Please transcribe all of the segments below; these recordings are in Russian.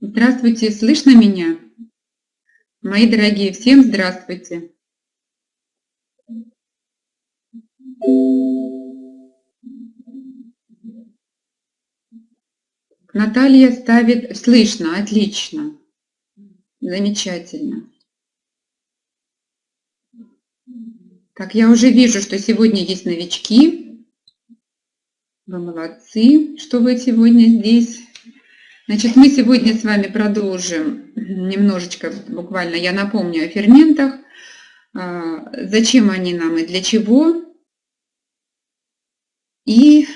Здравствуйте, слышно меня? Мои дорогие, всем здравствуйте. Наталья ставит «слышно», отлично, замечательно. Так, я уже вижу, что сегодня есть новички. Вы молодцы, что вы сегодня здесь. Значит, мы сегодня с вами продолжим немножечко, буквально я напомню о ферментах, а, зачем они нам и для чего. И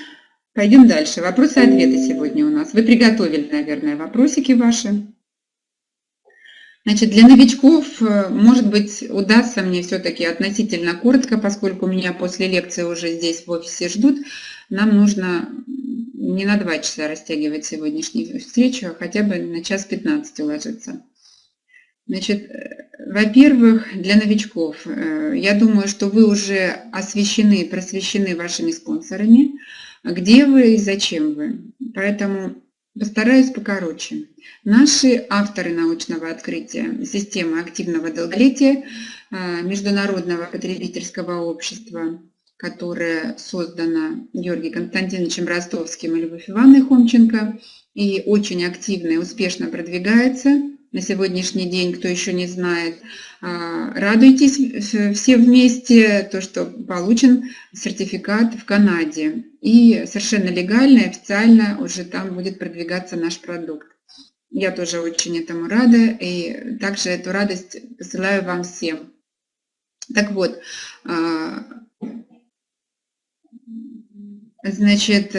пойдем дальше. Вопросы и ответы сегодня у нас. Вы приготовили, наверное, вопросики ваши. Значит, для новичков, э, может быть, удастся мне все-таки относительно коротко, поскольку меня после лекции уже здесь в офисе ждут, нам нужно не на два часа растягивать сегодняшнюю встречу, а хотя бы на час 15 уложиться. Значит, э, во-первых, для новичков, э, я думаю, что вы уже освещены, просвещены вашими спонсорами, где вы и зачем вы. Поэтому постараюсь покороче. Наши авторы научного открытия системы активного долголетия э, Международного потребительского общества которая создана Георгием Константиновичем Ростовским и Любовь Ивановной Хомченко и очень активно и успешно продвигается на сегодняшний день, кто еще не знает. А, радуйтесь все вместе, то, что получен сертификат в Канаде. И совершенно легально и официально уже там будет продвигаться наш продукт. Я тоже очень этому рада и также эту радость посылаю вам всем. Так вот, а, Значит,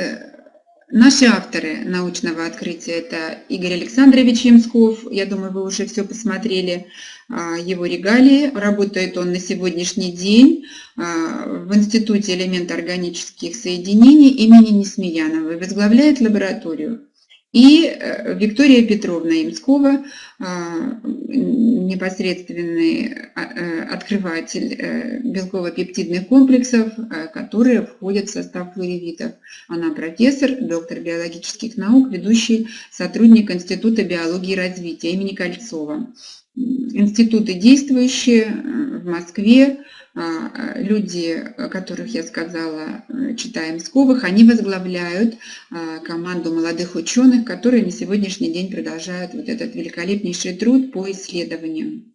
наши авторы научного открытия – это Игорь Александрович Ямсков. Я думаю, вы уже все посмотрели а, его регалии. Работает он на сегодняшний день а, в Институте элементоорганических соединений имени Несмеянова. Возглавляет лабораторию. И э, Виктория Петровна Имскова, а, непосредственный а, э, открыватель э, белково-пептидных комплексов, которые входят в состав флоревитов. Она профессор, доктор биологических наук, ведущий сотрудник Института биологии и развития имени Кольцова. Институты действующие в Москве, люди, которых я сказала, э, читаем Сковых, они возглавляют а, команду молодых ученых, которые на сегодняшний день продолжают вот этот великолепнейший труд по исследованиям.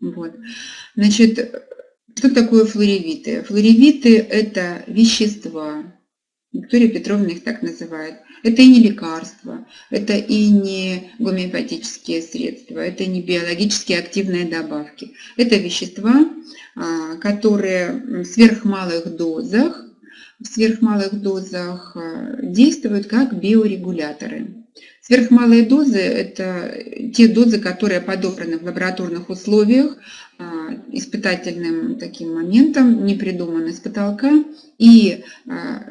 Вот. Значит, что такое флоревиты? Флоревиты – это вещества, Виктория Петровна их так называет. Это и не лекарства, это и не гомеопатические средства, это не биологически активные добавки. Это вещества, а, которые в сверхмалых дозах, в сверхмалых дозах а, действуют как биорегуляторы. Сверхмалые дозы – это те дозы, которые подобраны в лабораторных условиях, а, испытательным таким моментом, не придуманы с потолка. И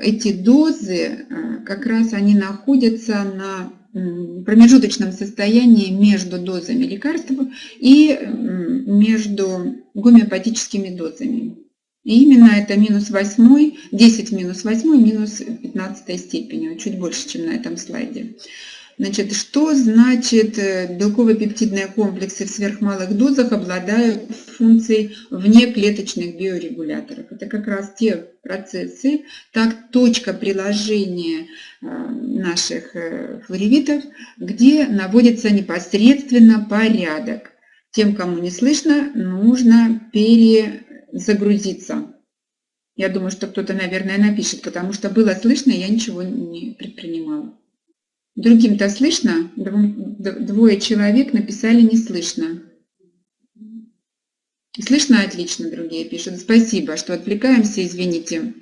эти дозы, как раз они находятся на промежуточном состоянии между дозами лекарств и между гомеопатическими дозами. И именно это минус 8, 10 минус 8, минус 15 степени, чуть больше, чем на этом слайде. Значит, что значит э, белково-пептидные комплексы в сверхмалых дозах обладают функцией внеклеточных биорегуляторов? Это как раз те процессы, так точка приложения э, наших э, флоревитов, где наводится непосредственно порядок. Тем, кому не слышно, нужно перезагрузиться. Я думаю, что кто-то, наверное, напишет, потому что было слышно, я ничего не предпринимала. Другим-то слышно? Двое человек написали не слышно. Слышно отлично, другие пишут. Спасибо, что отвлекаемся, извините.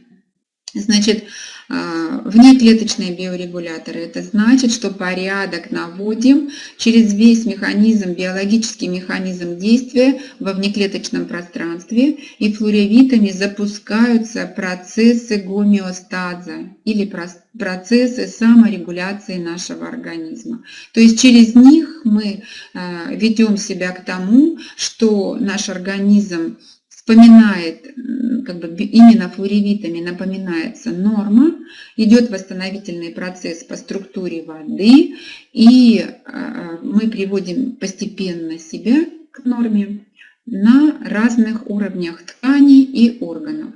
Значит, внеклеточные биорегуляторы. Это значит, что порядок наводим через весь механизм, биологический механизм действия во внеклеточном пространстве, и флоревитами запускаются процессы гомеостаза или процессы саморегуляции нашего организма. То есть через них мы а, ведем себя к тому, что наш организм вспоминает, как бы именно флоревитами напоминается норма, идет восстановительный процесс по структуре воды, и а, мы приводим постепенно себя к норме на разных уровнях тканей и органов.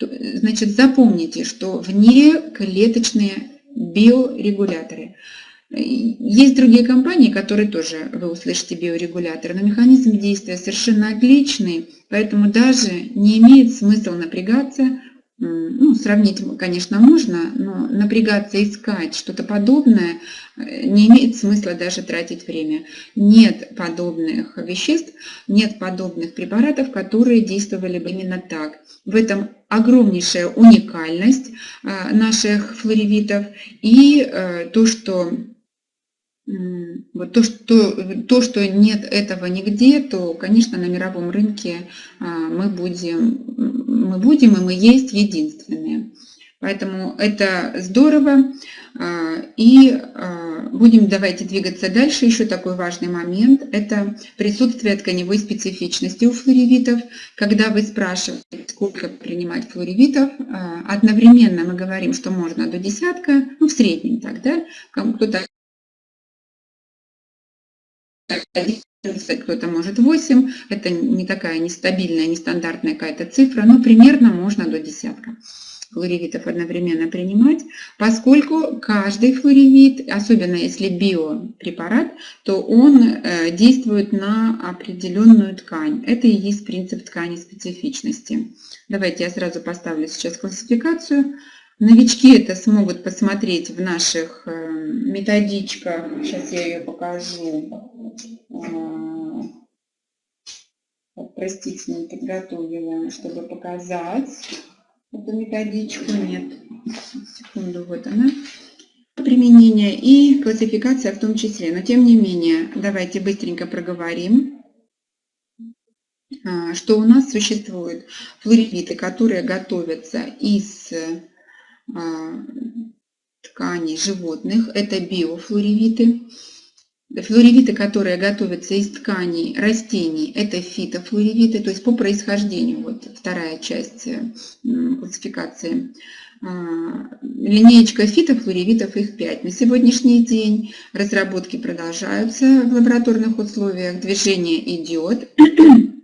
Значит, запомните, что внеклеточные биорегуляторы – есть другие компании, которые тоже, вы услышите, биорегуляторы, но механизм действия совершенно отличный, поэтому даже не имеет смысла напрягаться, ну, сравнить, конечно, можно, но напрягаться, искать что-то подобное э, не имеет смысла даже тратить время. Нет подобных веществ, нет подобных препаратов, которые действовали бы именно так. В этом огромнейшая уникальность э, наших флоревитов и э, то, что вот то, что, то, что нет этого нигде, то, конечно, на мировом рынке а, мы будем, мы будем и мы есть единственные. Поэтому это здорово. А, и а, будем давайте двигаться дальше. Еще такой важный момент – это присутствие тканевой специфичности у флоревитов. Когда вы спрашиваете, сколько принимать флоревитов, одновременно мы говорим, что можно до десятка, ну в среднем так, да, кто-то 11, кто-то может 8. Это не такая нестабильная, нестандартная какая-то цифра, но примерно можно до десятка флоревитов одновременно принимать, поскольку каждый флоревит, особенно если биопрепарат, то он э, действует на определенную ткань. Это и есть принцип ткани специфичности. Давайте я сразу поставлю сейчас классификацию. Новички это смогут посмотреть в наших э, методичках. Сейчас я ее покажу. А, простите, не подготовила, чтобы показать эту методичку. Нет, секунду, вот она. Применение и классификация в том числе. Но тем не менее, давайте быстренько проговорим а, что у нас существуют флоревиты, которые готовятся из тканей животных, это биофлоревиты. Флоревиты, которые готовятся из тканей растений, это фитофлоревиты, то есть по происхождению, вот вторая часть э, классификации. А, линеечка фитофлоревитов, их 5. На сегодняшний день разработки продолжаются в лабораторных условиях, движение идет.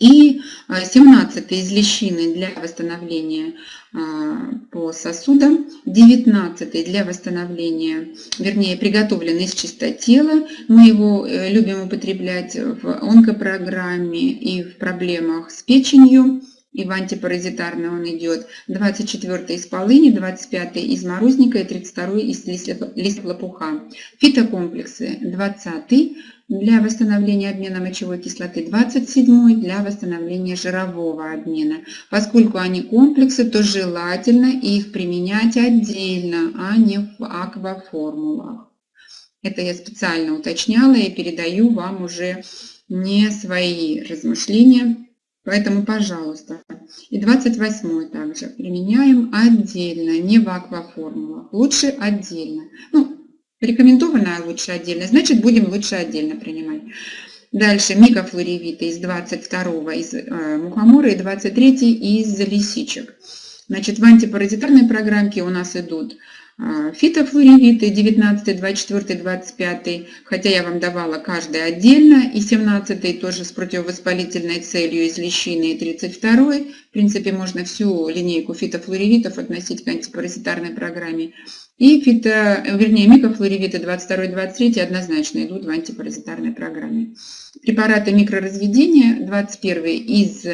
И 17 из лещины для восстановления а, по сосудам, 19 для восстановления, вернее, приготовлен из чистотела. Мы его э, любим употреблять в онкопрограмме и в проблемах с печенью и в антипаразитарный он идет. 24 из полыни, 25 из морозника и 32 из листьев лопуха. Фитокомплексы 20 для восстановления обмена мочевой кислоты, 27 для восстановления жирового обмена. Поскольку они комплексы, то желательно их применять отдельно, а не в акваформулах. Это я специально уточняла и передаю вам уже не свои размышления Поэтому, пожалуйста. И 28 также применяем отдельно, не в акваформулах. Лучше отдельно. Ну, рекомендованное лучше отдельно, значит будем лучше отдельно принимать. Дальше микофлоревиты из 22 из э, мухомора и 23 из лисичек. Значит, в антипаразитарной программке у нас идут а, фитофлоревиты 19, 24, 25, хотя я вам давала каждый отдельно, и 17 тоже с противовоспалительной целью из лещины, и 32. В принципе, можно всю линейку фитофлоревитов относить к антипаразитарной программе. И фито, вернее, микофлоревиты 22 23 однозначно идут в антипаразитарной программе. Препараты микроразведения 21 из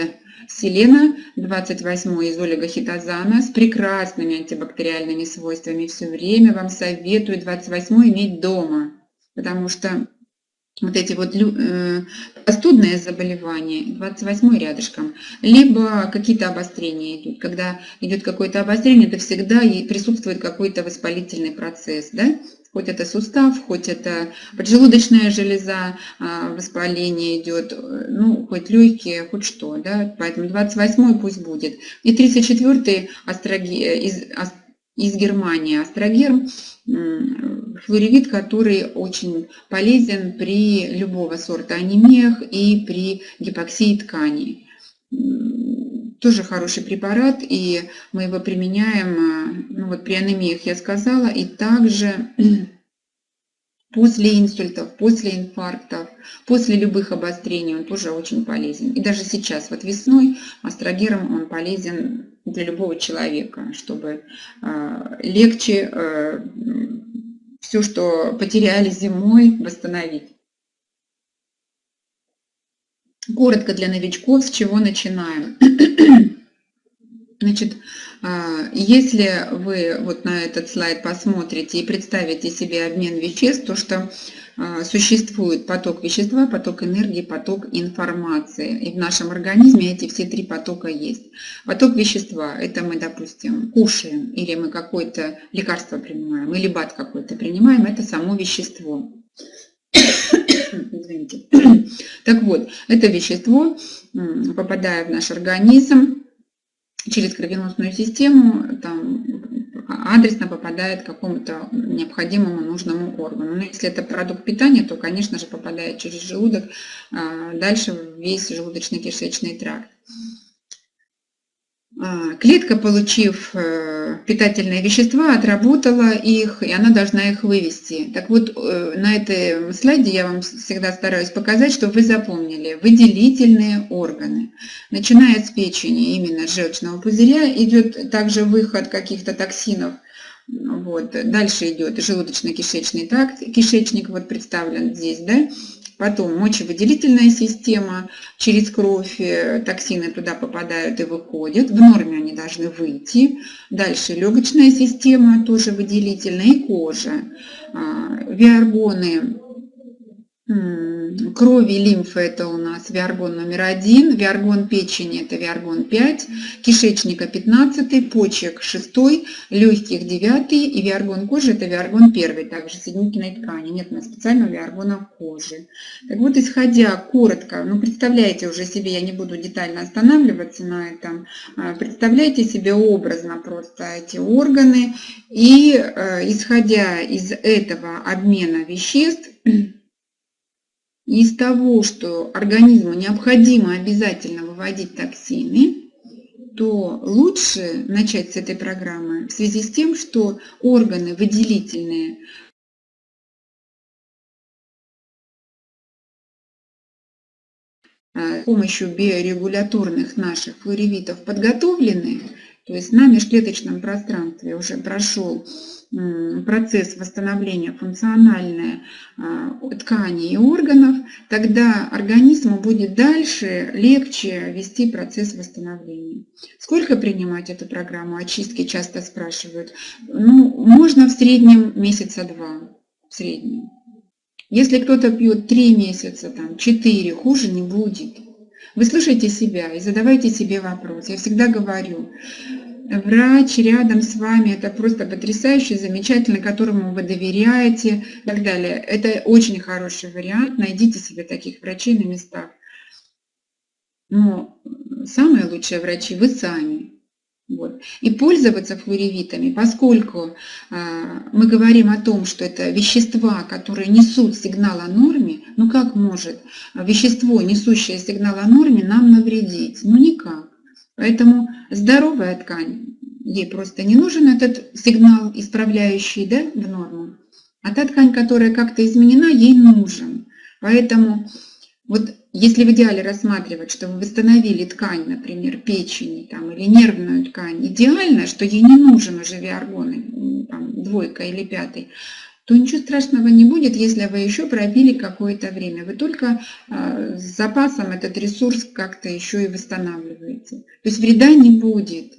селена, 28 из олигохитозана с прекрасными антибактериальными свойствами. Все время вам советую 28 иметь дома, потому что вот эти вот э, простудные заболевания, 28 рядышком, либо какие-то обострения идут. Когда идет какое-то обострение, это всегда присутствует какой-то воспалительный процесс. Да? хоть это сустав, хоть это поджелудочная железа, а, воспаление идет, ну, хоть легкие, хоть что, да, поэтому 28 пусть будет. И 34 астроге, из, Германии астрогерм, флоревит, который очень полезен при любого сорта анемиях и при гипоксии тканей. тоже хороший препарат, и мы его применяем, ну вот при анемиях я сказала, и также после инсультов, после инфарктов, после любых обострений он тоже очень полезен. И даже сейчас, вот весной, астрогером он полезен для любого человека, чтобы а, легче а, все, что потеряли зимой, восстановить. Коротко для новичков, с чего начинаем. Значит, если вы вот на этот слайд посмотрите и представите себе обмен веществ, то что а, существует поток вещества, поток энергии, поток информации. И в нашем организме эти все три потока есть. Поток вещества – это мы, допустим, кушаем, или мы какое-то лекарство принимаем, или бат какой-то принимаем, это само вещество. Извините. Так вот, это вещество, попадая в наш организм, через кровеносную систему там, адресно попадает к какому-то необходимому нужному органу. Но если это продукт питания, то, конечно же, попадает через желудок, а, дальше весь желудочно-кишечный тракт. А, клетка, получив э, питательные вещества, отработала их, и она должна их вывести. Так вот, э, на этом слайде я вам всегда стараюсь показать, чтобы вы запомнили. Выделительные органы. Начиная с печени, именно желчного пузыря, идет также выход каких-то токсинов. Вот. Дальше идет желудочно-кишечный тракт, кишечник вот представлен здесь, да, Потом мочевыделительная система, через кровь э, токсины туда попадают и выходят. В норме они должны выйти. Дальше легочная система, тоже выделительная, и кожа. А, виаргоны Крови и лимфы это у нас виаргон номер один, виаргон печени это виаргон 5, кишечника 15, почек 6, легких 9 и виаргон кожи это виаргон 1, также соединительной ткани. Нет у нас специального виаргона кожи. Так вот, исходя коротко, ну представляете уже себе, я не буду детально останавливаться на этом, а, представляете себе образно просто эти органы и э, исходя из этого обмена веществ, из того, что организму необходимо обязательно выводить токсины, то лучше начать с этой программы в связи с тем, что органы выделительные. С помощью биорегуляторных наших флоревитов подготовлены, то есть на межклеточном пространстве уже прошел процесс восстановления функциональной а, тканей и органов, тогда организму будет дальше легче вести процесс восстановления. Сколько принимать эту программу очистки, часто спрашивают. Ну, можно в среднем месяца два. В среднем. Если кто-то пьет три месяца, там, 4, хуже не будет. Вы слушайте себя и задавайте себе вопрос. Я всегда говорю, врач рядом с вами, это просто потрясающе, замечательно, которому вы доверяете и так далее. Это очень хороший вариант, найдите себе таких врачей на местах. Но самые лучшие врачи вы сами. Вот. И пользоваться флоревитами, поскольку э, мы говорим о том, что это вещества, которые несут сигнал о норме, ну как может вещество, несущее сигнал о норме, нам навредить? Ну никак. Поэтому здоровая ткань, ей просто не нужен этот сигнал, исправляющий да, в норму. А та ткань, которая как-то изменена, ей нужен. Поэтому вот если в идеале рассматривать, что вы восстановили ткань, например, печени там, или нервную ткань, идеально, что ей не нужен уже виаргон, там, двойка или пятый, то ничего страшного не будет, если вы еще пробили какое-то время. Вы только э, с запасом этот ресурс как-то еще и восстанавливаете. То есть вреда не будет.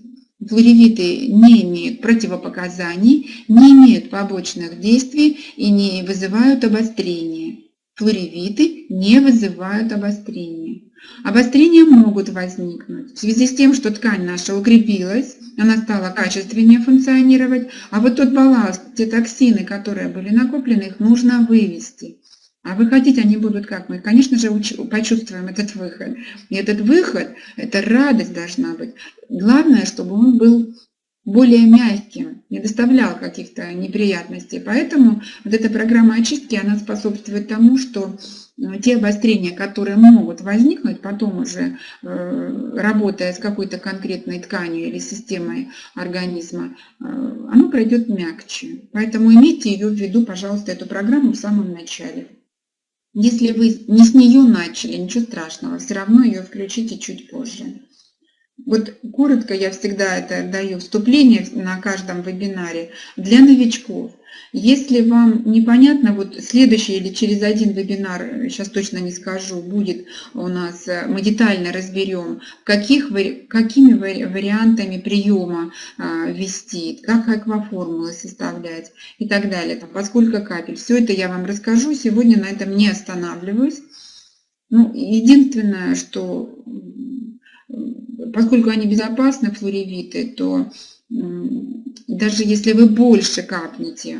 Флоревиты не имеют противопоказаний, не имеют побочных действий и не вызывают обострения. Флоревиты не вызывают обострения. Обострения могут возникнуть в связи с тем, что ткань наша укрепилась, она стала качественнее функционировать, а вот тот балласт, те токсины, которые были накоплены, их нужно вывести. А выходить они будут как? Мы, конечно же, почувствуем этот выход. И этот выход, эта радость должна быть. Главное, чтобы он был более мягким, не доставлял каких-то неприятностей. Поэтому вот эта программа очистки, она способствует тому, что э, те обострения, которые могут возникнуть потом уже, э, работая с какой-то конкретной тканью или системой организма, э, оно пройдет мягче. Поэтому имейте ее в виду, пожалуйста, эту программу в самом начале. Если вы не с нее начали, ничего страшного, все равно ее включите чуть позже. Вот коротко я всегда это даю вступление на каждом вебинаре для новичков. Если вам непонятно, вот следующий или через один вебинар, сейчас точно не скажу, будет у нас, э, мы детально разберем, каких, какими вариантами приема а, ввести, как акваформулы составлять и так далее, там, поскольку капель. Все это я вам расскажу, сегодня на этом не останавливаюсь. Ну, единственное, что поскольку они безопасны, флоревиты, то даже если вы больше капнете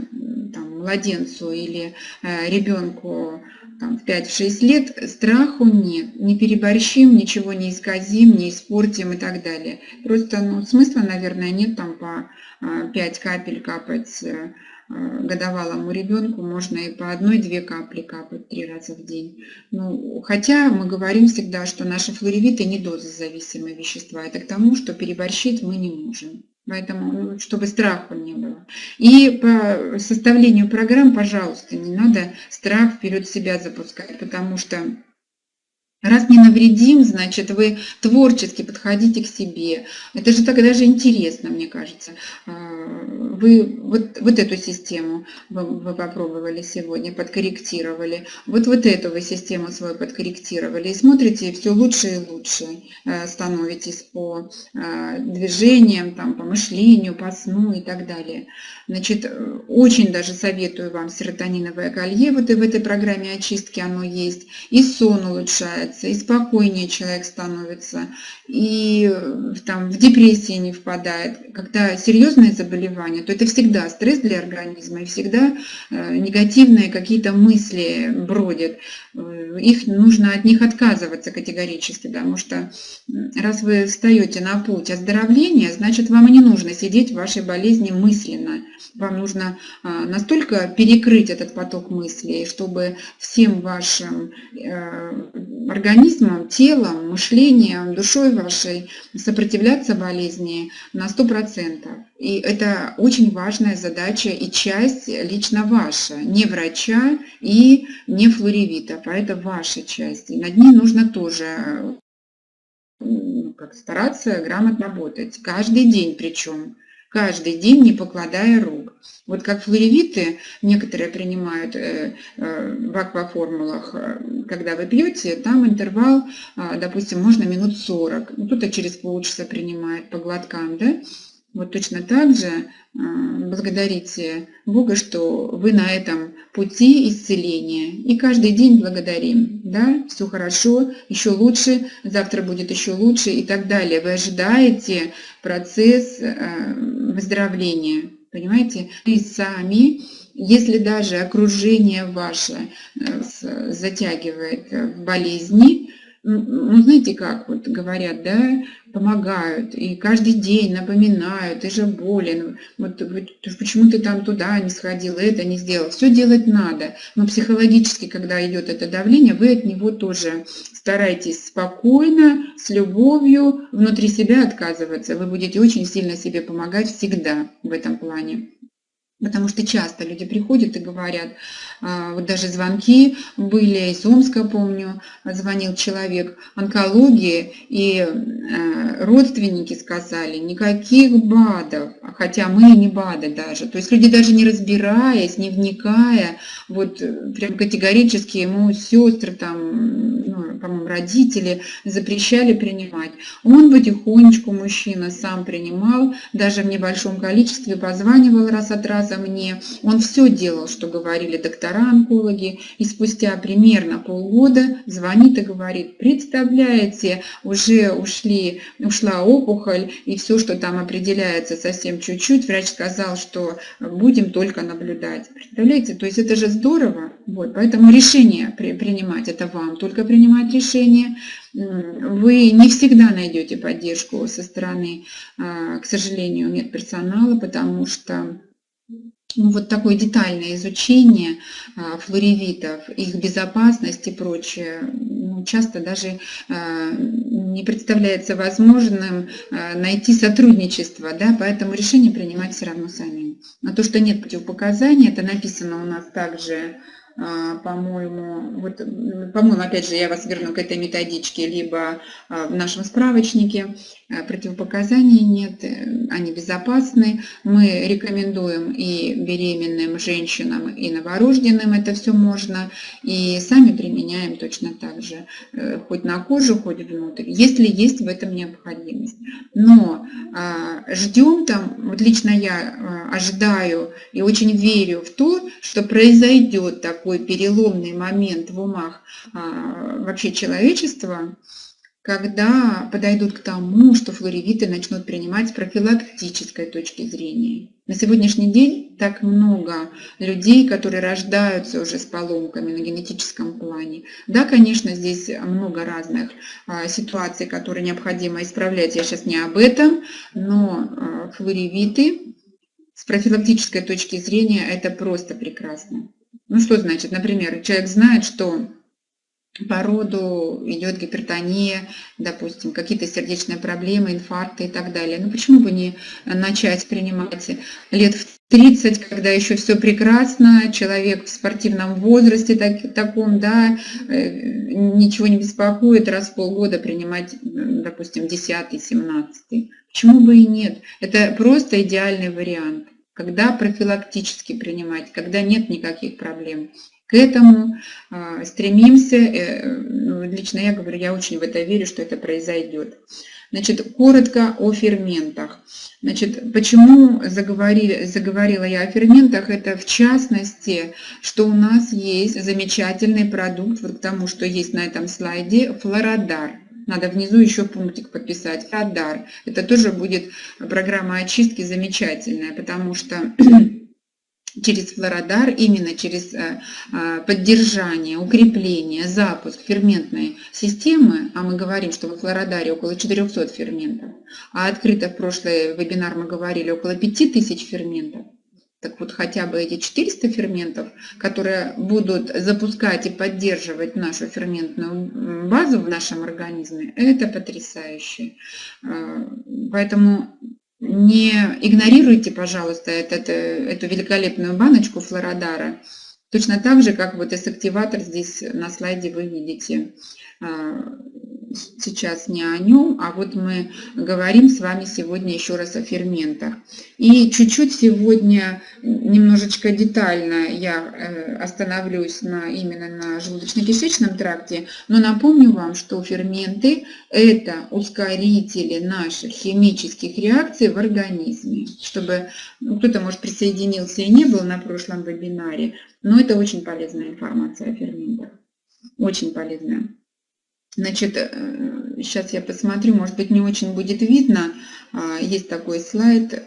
там, младенцу или э, ребенку там, в 5-6 лет, страху нет. Не переборщим, ничего не исказим, не испортим и так далее. Просто ну, смысла, наверное, нет там по 5 э, капель капать э, годовалому ребенку можно и по одной-две капли капать три раза в день. Ну, хотя мы говорим всегда, что наши флоревиты не дозозависимые вещества. Это к тому, что переборщить мы не можем. Поэтому, ну, чтобы страха не было. И по составлению программ, пожалуйста, не надо страх вперед себя запускать, потому что Раз не навредим, значит, вы творчески подходите к себе. Это же так даже интересно, мне кажется. А, вы вот, вот эту систему вы, вы попробовали сегодня, подкорректировали. Вот, вот эту вы систему свою подкорректировали. И смотрите, все лучше и лучше а, становитесь по а, движениям, там, по мышлению, по сну и так далее. Значит, очень даже советую вам серотониновое колье. Вот и в этой программе очистки оно есть. И сон улучшает расслабляется, и спокойнее человек становится, и э, там, в депрессии не впадает. Когда серьезные заболевания, то это всегда стресс для организма, и всегда э, негативные какие-то мысли бродят. Э, их нужно от них отказываться категорически, потому что раз вы встаете на путь оздоровления, значит вам и не нужно сидеть в вашей болезни мысленно. Вам нужно настолько перекрыть этот поток мыслей, чтобы всем вашим организмом, телом, мышлением, душой вашей сопротивляться болезни на 100%. И это очень важная задача и часть лично ваша, не врача и не флоревита, а это ваша часть. И над ней нужно тоже ну, как стараться грамотно работать, каждый день причем каждый день, не покладая рук. Вот как флоревиты некоторые принимают э, э, в акваформулах, э, когда вы пьете, там интервал, допустим, можно минут 40. Кто-то через полчаса принимает по глоткам, да? Вот точно так же благодарите Бога, что вы на этом пути исцеления. И каждый день благодарим. Да, все хорошо, еще лучше, завтра будет еще лучше и так далее. Вы ожидаете процесс выздоровления. Понимаете? И сами, если даже окружение ваше э, затягивает в болезни, ну, знаете, как вот говорят, да, помогают, и каждый день напоминают, ты же болен, вот, почему ты там туда не сходил, это не сделал. Все делать надо, но психологически, когда идет это давление, вы от него тоже старайтесь спокойно, с любовью, внутри себя отказываться. Вы будете очень сильно себе помогать всегда в этом плане. Потому что часто люди приходят и говорят, вот даже звонки были, из Омска, помню, звонил человек, онкологии, и а, родственники сказали, никаких БАДов, хотя мы не БАДы даже. То есть люди даже не разбираясь, не вникая, вот прям категорически ему сестры, там, ну, по-моему, родители запрещали принимать. Он потихонечку, мужчина, сам принимал, даже в небольшом количестве, позванивал раз от раза, мне. Он все делал, что говорили доктора-онкологи. И спустя примерно полгода звонит и говорит, представляете, уже ушли, ушла опухоль, и все, что там определяется совсем чуть-чуть, врач сказал, что будем только наблюдать. Представляете, то есть это же здорово. Вот, поэтому решение при, принимать, это вам только принимать решение вы не всегда найдете поддержку со стороны, а, к сожалению, медперсонала, потому что ну, вот такое детальное изучение а, флоревитов, их безопасность и прочее, ну, часто даже а, не представляется возможным найти сотрудничество, да, поэтому решение принимать все равно самим. На то, что нет противопоказаний, это написано у нас также а, по-моему, вот, по-моему, опять же, я вас верну к этой методичке, либо а, в нашем справочнике. Э, противопоказаний нет, э, они безопасны. Мы рекомендуем и беременным женщинам, и новорожденным это все можно, и сами применяем точно так же, э, хоть на кожу, хоть внутрь, если есть в этом необходимость. Но а, ждем там, вот лично я ожидаю и очень верю в то, что произойдет такой переломный момент в умах а, вообще человечества, когда подойдут к тому, что флоревиты начнут принимать с профилактической точки зрения. На сегодняшний день так много людей, которые рождаются уже с поломками на генетическом плане. Да, конечно, здесь много разных а, ситуаций, которые необходимо исправлять. Я сейчас не об этом, но а, флоревиты с профилактической точки зрения это просто прекрасно. Ну что значит, например, человек знает, что по роду идет гипертония, допустим, какие-то сердечные проблемы, инфаркты и так далее. Ну почему бы не начать принимать лет в 30, когда еще все прекрасно, человек в спортивном возрасте так, таком, да, э, ничего не беспокоит, раз в полгода принимать, допустим, 10 17 Почему бы и нет? Это просто идеальный вариант, когда профилактически принимать, когда нет никаких проблем к этому а, стремимся. Э, ну, лично я говорю, я очень в это верю, что это произойдет. Значит, коротко о ферментах. Значит, почему заговорили, заговорила я о ферментах? Это в частности, что у нас есть замечательный продукт, вот к тому, что есть на этом слайде, флородар. Надо внизу еще пунктик подписать. Флородар. Это тоже будет программа очистки замечательная, потому что через флородар, именно через э, э, поддержание, укрепление, запуск ферментной системы, а мы говорим, что в флородаре около 400 ферментов, а открыто в прошлый вебинар мы говорили около 5000 ферментов, так вот хотя бы эти 400 ферментов, которые будут запускать и поддерживать нашу ферментную базу в нашем организме, это потрясающе. Э, поэтому не игнорируйте, пожалуйста, этот, э, эту великолепную баночку флородара. Точно так же, как вот эс-активатор здесь на слайде вы видите. Сейчас не о нем, а вот мы говорим с вами сегодня еще раз о ферментах. И чуть-чуть сегодня, немножечко детально я э, остановлюсь на, именно на желудочно-кишечном тракте, но напомню вам, что ферменты – это ускорители наших химических реакций в организме. Чтобы ну, кто-то, может, присоединился и не был на прошлом вебинаре, но это очень полезная информация о ферментах. Очень полезная. Значит, сейчас э, я посмотрю, может быть, не очень будет видно. А, есть такой слайд, э,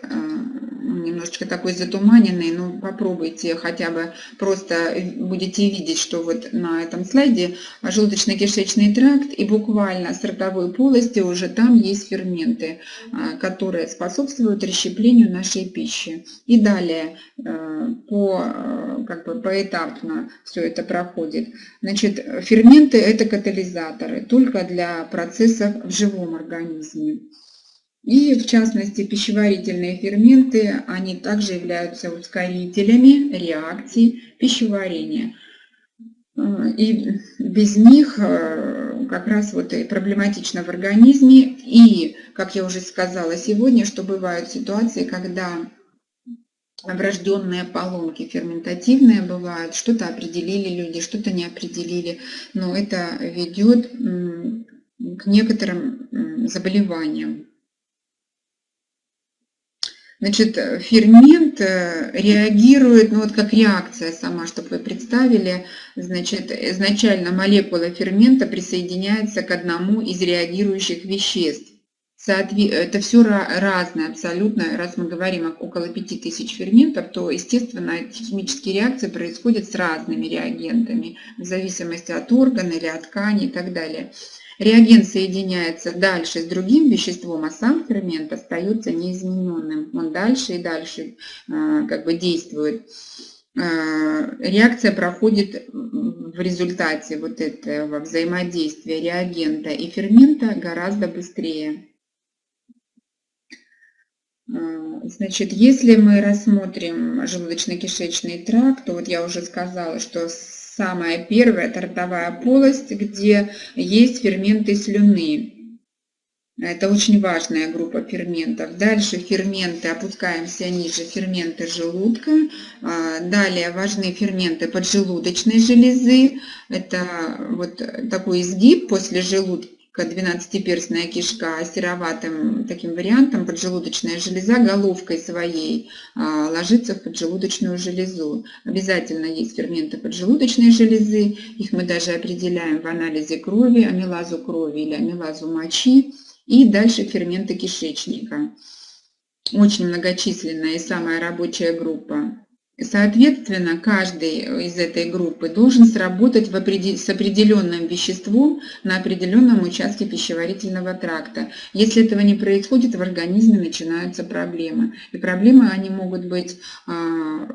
немножечко такой затуманенный, но попробуйте хотя бы просто будете видеть, что вот на этом слайде желудочно-кишечный тракт и буквально с ротовой полости уже там есть ферменты, а, которые способствуют расщеплению нашей пищи. И далее э, по, как бы поэтапно все это проходит. Значит, ферменты это катализаторы только для процессов в живом организме. И в частности пищеварительные ферменты, они также являются ускорителями реакций пищеварения. И без них э, как раз вот и проблематично в организме. И, как я уже сказала сегодня, что бывают ситуации, когда врожденные поломки ферментативные бывают, что-то определили люди, что-то не определили, но это ведет к некоторым заболеваниям. Значит, фермент э, реагирует, ну вот как реакция сама, чтобы вы представили, значит, изначально молекула фермента присоединяется к одному из реагирующих веществ. Это все разное абсолютно. Раз мы говорим о около 5000 ферментов, то, естественно, химические реакции происходят с разными реагентами, в зависимости от органа или от ткани и так далее. Реагент соединяется дальше с другим веществом, а сам фермент остается неизмененным. Он дальше и дальше а, как бы действует. А, реакция проходит в результате вот этого взаимодействия реагента и фермента гораздо быстрее. А, значит, если мы рассмотрим желудочно-кишечный тракт, то вот я уже сказала, что самая первая – это ротовая полость, где есть ферменты слюны. Это очень важная группа ферментов. Дальше ферменты, опускаемся ниже, ферменты желудка. А, далее важны ферменты поджелудочной железы. Это вот такой изгиб после желудка 12-перстная кишка сероватым таким вариантом, поджелудочная железа головкой своей а, ложится в поджелудочную железу. Обязательно есть ферменты поджелудочной железы, их мы даже определяем в анализе крови, амилазу крови или амилазу мочи, и дальше ферменты кишечника. Очень многочисленная и самая рабочая группа. Соответственно, каждый из этой группы должен сработать в определ... с определенным веществом на определенном участке пищеварительного тракта. Если этого не происходит, в организме начинаются проблемы. И проблемы они могут быть а,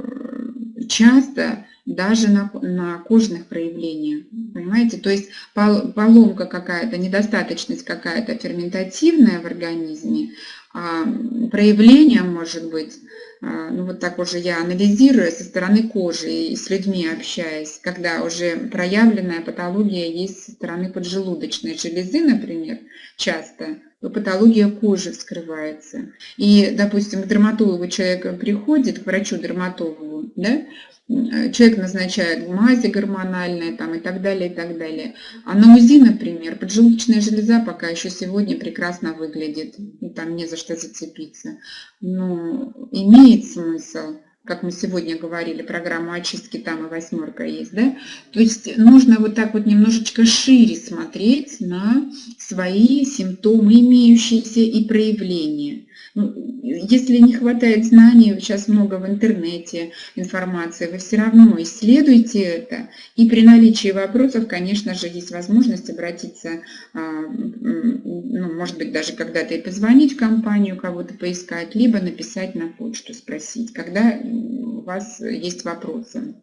часто даже на, на кожных проявлениях. Понимаете? То есть поломка какая-то, недостаточность какая-то ферментативная в организме, а проявление может быть а, ну вот так уже я анализирую со стороны кожи и с людьми общаясь, когда уже проявленная патология есть со стороны поджелудочной железы, например, часто, то патология кожи вскрывается. И, допустим, к дерматологу человек приходит, к врачу-дерматологу, да, человек назначает мази гормональные там, и так далее, и так далее. А на УЗИ, например, поджелудочная железа пока еще сегодня прекрасно выглядит, и там не за что зацепиться. Но имеет смысл как мы сегодня говорили, программа очистки там и восьмерка есть, да? То есть нужно вот так вот немножечко шире смотреть на свои симптомы, имеющиеся и проявления. Ну, если не хватает знаний, сейчас много в интернете информации, вы все равно исследуйте это. И при наличии вопросов, конечно же, есть возможность обратиться, а, ну, может быть, даже когда-то и позвонить в компанию, кого-то поискать, либо написать на почту, спросить, когда у вас есть вопросы.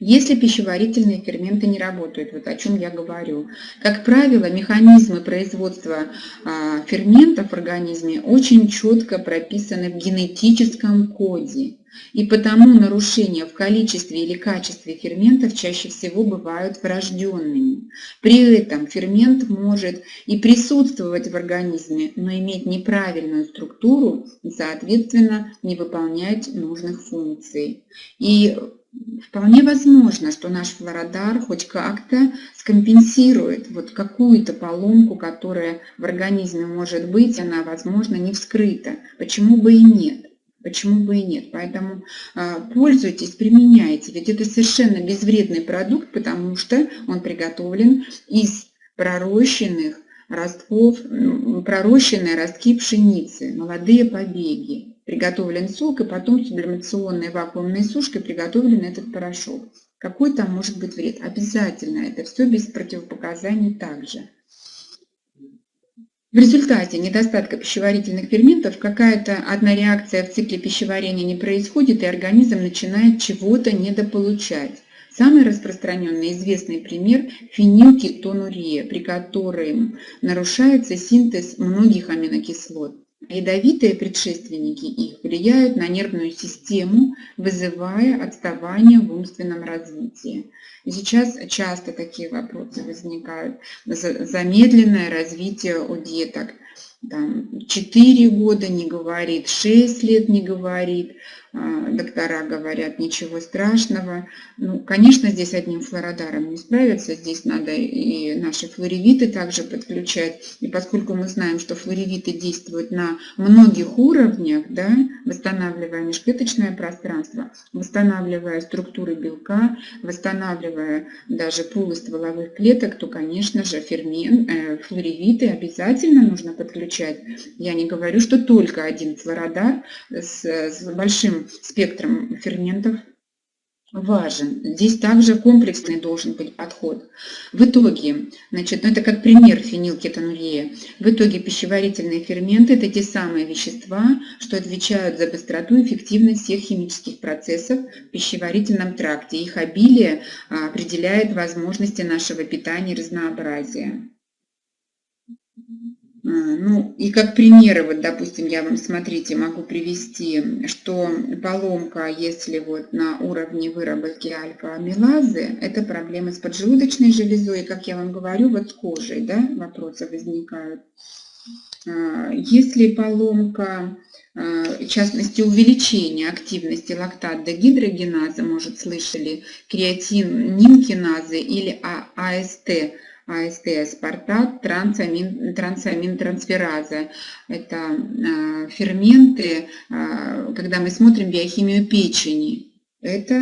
Если пищеварительные ферменты не работают, вот о чем я говорю. Как правило, механизмы производства а, ферментов в организме очень четко прописаны в генетическом коде. И потому нарушения в количестве или качестве ферментов чаще всего бывают врожденными. При этом фермент может и присутствовать в организме, но иметь неправильную структуру и, соответственно, не выполнять нужных функций. И Вполне возможно, что наш флородар хоть как-то скомпенсирует вот какую-то поломку, которая в организме может быть, она, возможно, не вскрыта. Почему бы и нет? Почему бы и нет? Поэтому э, пользуйтесь, применяйте. Ведь это совершенно безвредный продукт, потому что он приготовлен из пророщенных ростков, пророщенные ростки пшеницы, молодые побеги приготовлен сок, и потом сублимационной вакуумной сушкой приготовлен этот порошок. Какой там может быть вред? Обязательно это все без противопоказаний также. В результате недостатка пищеварительных ферментов какая-то одна реакция в цикле пищеварения не происходит, и организм начинает чего-то недополучать. Самый распространенный известный пример – фенилкетонурия, при котором нарушается синтез многих аминокислот. Ядовитые предшественники их влияют на нервную систему, вызывая отставание в умственном развитии. И сейчас часто такие вопросы возникают. Замедленное развитие у деток. Там, 4 года не говорит, 6 лет не говорит, доктора говорят, ничего страшного. Ну, конечно, здесь одним флородаром не справиться, здесь надо и наши флоревиты также подключать. И поскольку мы знаем, что флоревиты действуют на многих уровнях, да, восстанавливая межклеточное пространство, восстанавливая структуры белка, восстанавливая даже пулы стволовых клеток, то, конечно же, фермен, э, флоревиты обязательно нужно подключать. Я не говорю, что только один флородар с, с большим спектром ферментов важен. Здесь также комплексный должен быть подход. В итоге, значит, ну это как пример фенилкетонурия, в итоге пищеварительные ферменты – это те самые вещества, что отвечают за быстроту и эффективность всех химических процессов в пищеварительном тракте. Их обилие а, определяет возможности нашего питания и разнообразия. А, ну, и как примеры, вот, допустим, я вам, смотрите, могу привести, что поломка, если вот на уровне выработки альфа-амилазы, это проблемы с поджелудочной железой, и, как я вам говорю, вот с кожей, да, вопросы возникают. А, если поломка, а, в частности, увеличение активности лактат-дегидрогеназы, может, слышали, креатин нимкиназы или АСТ, АСТ аспартат, трансамин, трансамин трансфераза. Это э, ферменты, э, когда мы смотрим биохимию печени. Это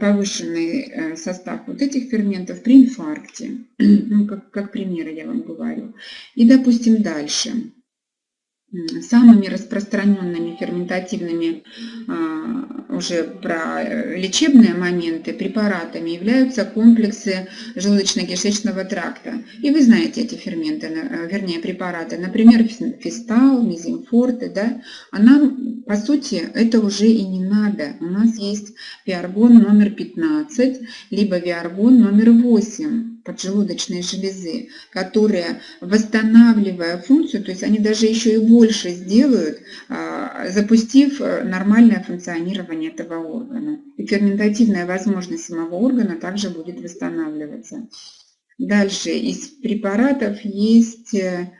повышенный э, состав вот этих ферментов при инфаркте. Ну, как, как примеры я вам говорю. И, допустим, дальше. Самыми распространенными ферментативными а, уже про э, лечебные моменты препаратами являются комплексы желудочно-кишечного тракта. И вы знаете эти ферменты, э, вернее препараты, например, фистал, мезимфорты. Да? А нам, по сути, это уже и не надо. У нас есть виаргон номер 15, либо виаргон номер 8 поджелудочной железы, которые, восстанавливая функцию, то есть они даже еще и больше сделают, а, запустив э, нормальное функционирование этого органа. И ферментативная возможность самого органа также будет восстанавливаться. Дальше из препаратов есть э,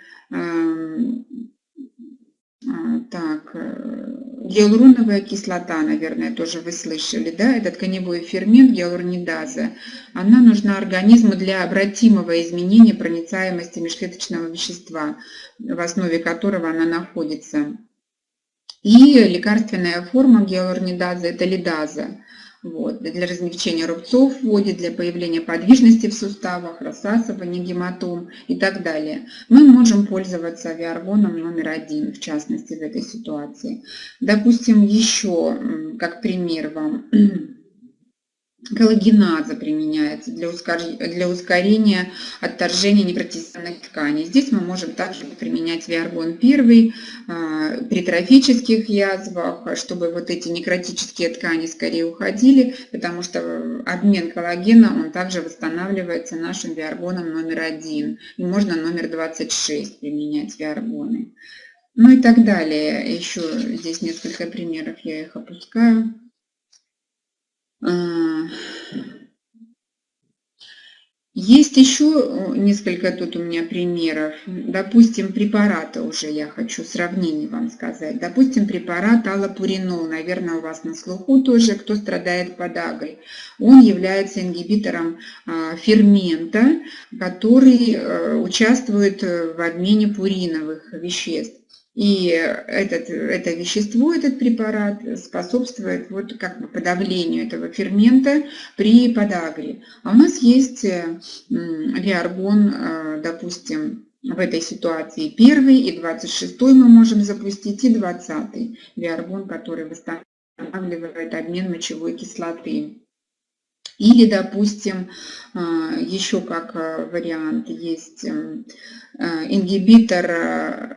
так, э, гиалуроновая кислота, наверное, тоже вы слышали, да, это тканевой фермент гиалуронидаза. Она нужна организму для обратимого изменения проницаемости межклеточного вещества, в основе которого она находится. И лекарственная форма гиалуронидаза – это лидаза вот, для размягчения рубцов вводит, для появления подвижности в суставах, рассасывания гематом и так далее. Мы можем пользоваться авиаргоном номер один, в частности, в этой ситуации. Допустим, еще как пример вам Коллагеназа применяется для, ускорения отторжения непротестированных тканей. Здесь мы можем также применять виаргон 1 а, при трофических язвах, чтобы вот эти некротические ткани скорее уходили, потому что обмен коллагена, он также восстанавливается нашим виаргоном номер 1. И можно номер 26 применять виаргоны. Ну и так далее. Еще здесь несколько примеров, я их опускаю. Есть еще несколько тут у меня примеров. Допустим, препараты уже я хочу сравнение вам сказать. Допустим, препарат аллопуринол, наверное, у вас на слуху тоже, кто страдает подагой. Он является ингибитором а, фермента, который э, участвует в обмене пуриновых веществ. И этот, это вещество, этот препарат способствует вот как бы подавлению этого фермента при подагре. А у нас есть виаргон, э, допустим, в этой ситуации первый и 26 мы можем запустить, и 20 виаргон, который восстанавливает обмен мочевой кислоты. Или, допустим, э, еще как э, вариант есть ингибитор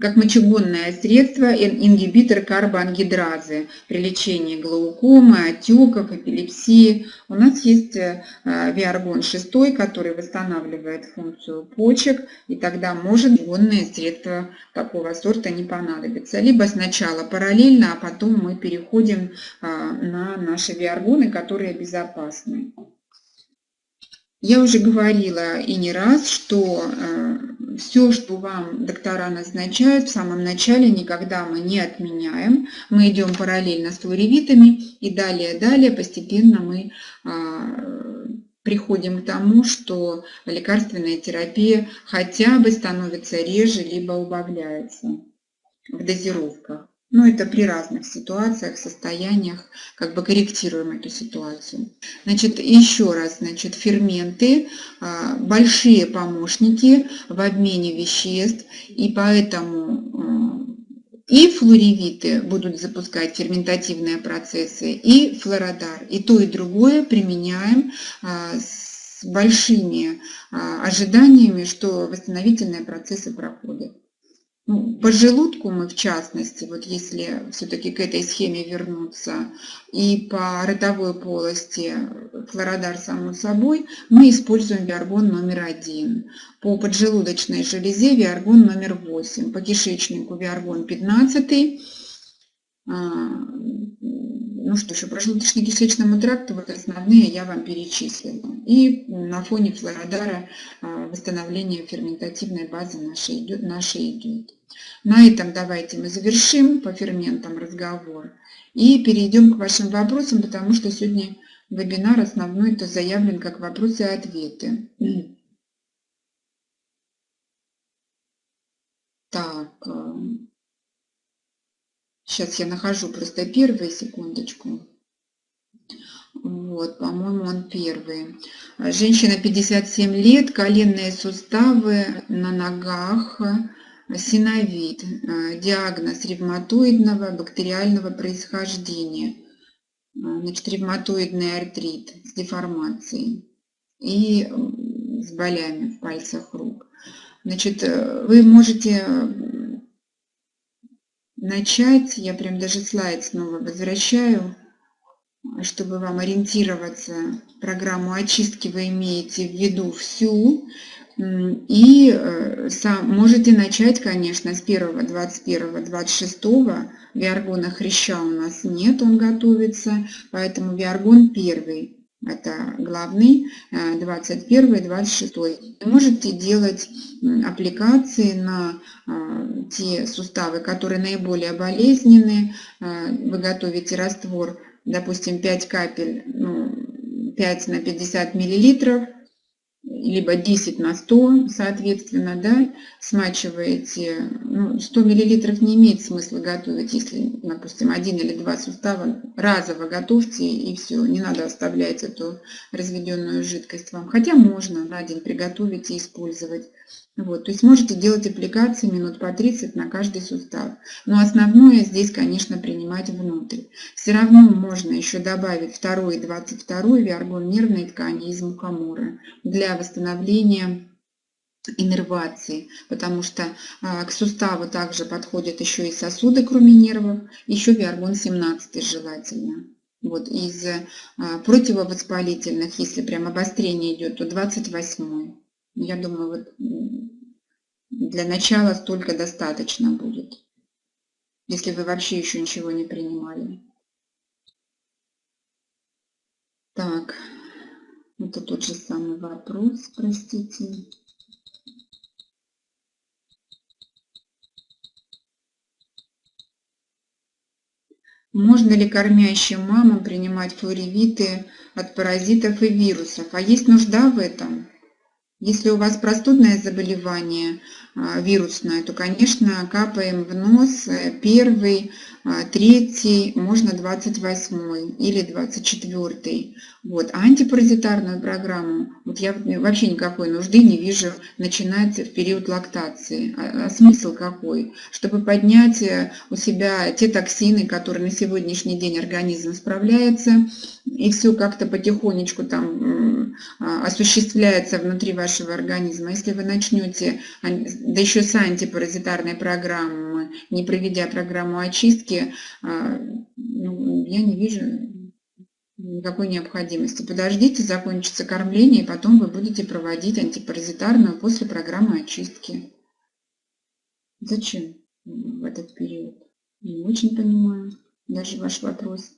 как мочегонное средство ингибитор карбоангидразы при лечении глаукомы, отеков, эпилепсии. У нас есть э, виаргон 6, который восстанавливает функцию почек, и тогда может гонное средство такого сорта не понадобится. Либо сначала параллельно, а потом мы переходим а, на наши виаргоны, которые безопасны. Я уже говорила и не раз, что э, все, что вам доктора назначают, в самом начале никогда мы не отменяем. Мы идем параллельно с флоревитами и далее-далее постепенно мы а, приходим к тому, что лекарственная терапия хотя бы становится реже, либо убавляется в дозировках. Но это при разных ситуациях, состояниях, как бы корректируем эту ситуацию. Значит, еще раз, значит, ферменты а, – большие помощники в обмене веществ, и поэтому а, и флоревиты будут запускать ферментативные процессы, и флородар. И то, и другое применяем а, с большими ожиданиями, что восстановительные процессы проходят. Ну, по желудку мы, в частности, вот если все-таки к этой схеме вернуться, и по ротовой полости флородар, само собой, мы используем виаргон номер один. По поджелудочной железе виаргон номер 8. По кишечнику виаргон 15. Ну что еще, про желудочно-кишечному тракту, вот основные я вам перечислила. И на фоне флородара а, восстановление ферментативной базы нашей идет. Нашей идет. На этом давайте мы завершим по ферментам разговор и перейдем к вашим вопросам, потому что сегодня вебинар основной это заявлен как вопросы и ответы. Так, сейчас я нахожу просто первый, секундочку. Вот, по-моему, он первый. Женщина 57 лет, коленные суставы на ногах, синовид, э, диагноз ревматоидного бактериального происхождения, значит, ревматоидный артрит с деформацией и с болями в пальцах рук. Значит, вы можете начать, я прям даже слайд снова возвращаю, чтобы вам ориентироваться. Программу очистки вы имеете в виду всю, и э, можете начать, конечно, с 1, 21, 26. Виаргона хряща у нас нет, он готовится, поэтому виаргон первый. Это главный, 21 э, 26. Вы можете делать аппликации на э, те суставы, которые наиболее болезненные. Вы готовите раствор, допустим, 5 капель, ну, 5 на 50 миллилитров либо 10 на 100, соответственно, да, смачиваете, ну, 100 миллилитров не имеет смысла готовить, если, допустим, один или два сустава разово готовьте и все, не надо оставлять эту разведенную жидкость вам, хотя можно на день приготовить и использовать. Вот, то есть можете делать аппликации минут по 30 на каждый сустав. Но основное здесь, конечно, принимать внутрь. Все равно можно еще добавить второй и 22 виаргон нервной ткани из мухомора для восстановления иннервации, потому что а, к суставу также подходят еще и сосуды, кроме нервов, еще виаргон 17 желательно. Вот из а, противовоспалительных, если прям обострение идет, то 28. Я думаю, вот для начала столько достаточно будет, если вы вообще еще ничего не принимали. Так, это тот же самый вопрос, простите. Можно ли кормящим мамам принимать флоревиты от паразитов и вирусов? А есть нужда в этом? Если у вас простудное заболевание а, вирусное, то, конечно, капаем в нос э, первый, а, третий, можно 28 или 24. Вот. А антипаразитарную программу вот я вообще никакой нужды не вижу начинать в период лактации. А, а смысл какой? Чтобы поднять э, у себя те токсины, которые на сегодняшний день организм справляется, и все как-то потихонечку там осуществляется внутри вашего организма. Если вы начнете, да еще с антипаразитарной программы, не проведя программу очистки, ну, я не вижу никакой необходимости. Подождите, закончится кормление, и потом вы будете проводить антипаразитарную после программы очистки. Зачем в этот период? Не очень понимаю даже ваш вопрос.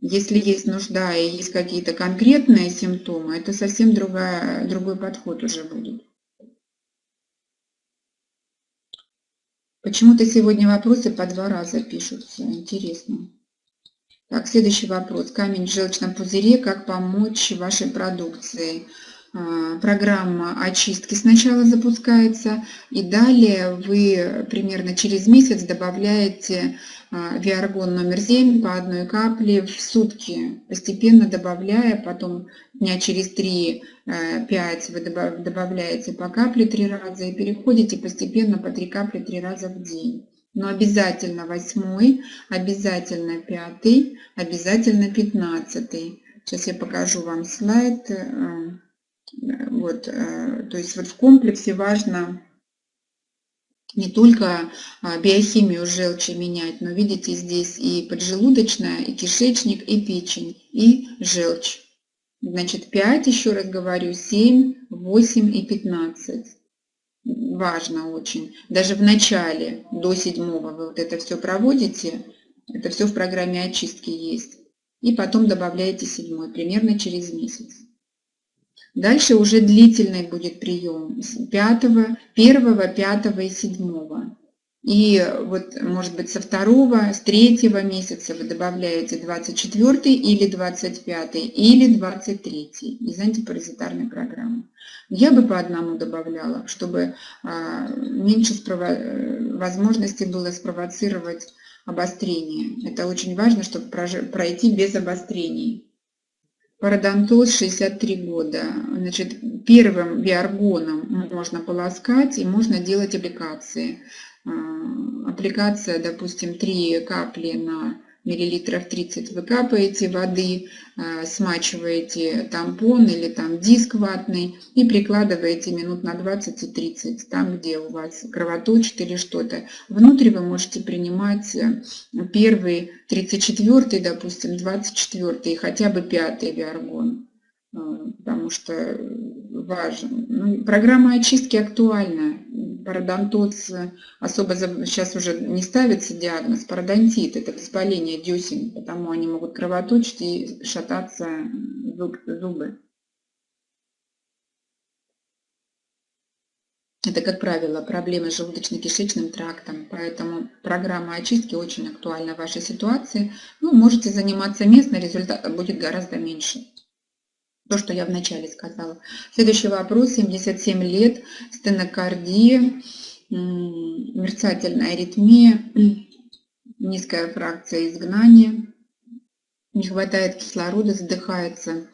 Если есть нужда и есть какие-то конкретные симптомы, это совсем другая, другой подход уже будет. Почему-то сегодня вопросы по два раза пишутся. Интересно. Так, следующий вопрос. Камень в желчном пузыре. Как помочь вашей продукции? А, программа очистки сначала запускается, и далее вы примерно через месяц добавляете а, Виаргон номер 7 по одной капле в сутки, постепенно добавляя, потом дня через 3-5 э, вы добавляете по капле 3 раза и переходите постепенно по 3 капли 3 раза в день. Но обязательно восьмой, обязательно пятый, обязательно пятнадцатый. Сейчас я покажу вам слайд. Вот, э, то есть вот в комплексе важно не только а, биохимию желчи менять, но видите здесь и поджелудочная, и кишечник, и печень, и желчь. Значит, 5, еще раз говорю, 7, 8 и 15. Важно очень. Даже в начале, до седьмого вы вот это все проводите, это все в программе очистки есть. И потом добавляете седьмой, примерно через месяц. Дальше уже длительный будет прием с 5, 1, 5 и 7. И вот, может быть, со второго, с третьего месяца вы добавляете 24 или 25 или 23 из антипаразитарной программы. Я бы по одному добавляла, чтобы а, меньше возможности было спровоцировать обострение. Это очень важно, чтобы пройти без обострений. Пародонтоз 63 года. Значит, первым биоргоном можно полоскать и можно делать аппликации. А, аппликация, допустим, 3 капли на миллилитров 30 вы капаете воды, а, смачиваете тампон или там диск ватный и прикладываете минут на 20 и 30, там, где у вас кровоточит или что-то. Внутри вы можете принимать э, первый, 34, допустим, 24 и хотя бы 5 виаргон, потому что важен. Ну, программа очистки актуальна пародонтоз особо сейчас уже не ставится диагноз. Пародонтит – это воспаление десен, потому они могут кровоточить и шататься зубы. Это, как правило, проблемы с желудочно-кишечным трактом, поэтому программа очистки очень актуальна в вашей ситуации. Ну, можете заниматься местно, результат будет гораздо меньше. То, что я вначале сказала. Следующий вопрос. 77 лет, стенокардия, мерцательная аритмия, низкая фракция изгнания, не хватает кислорода, задыхается.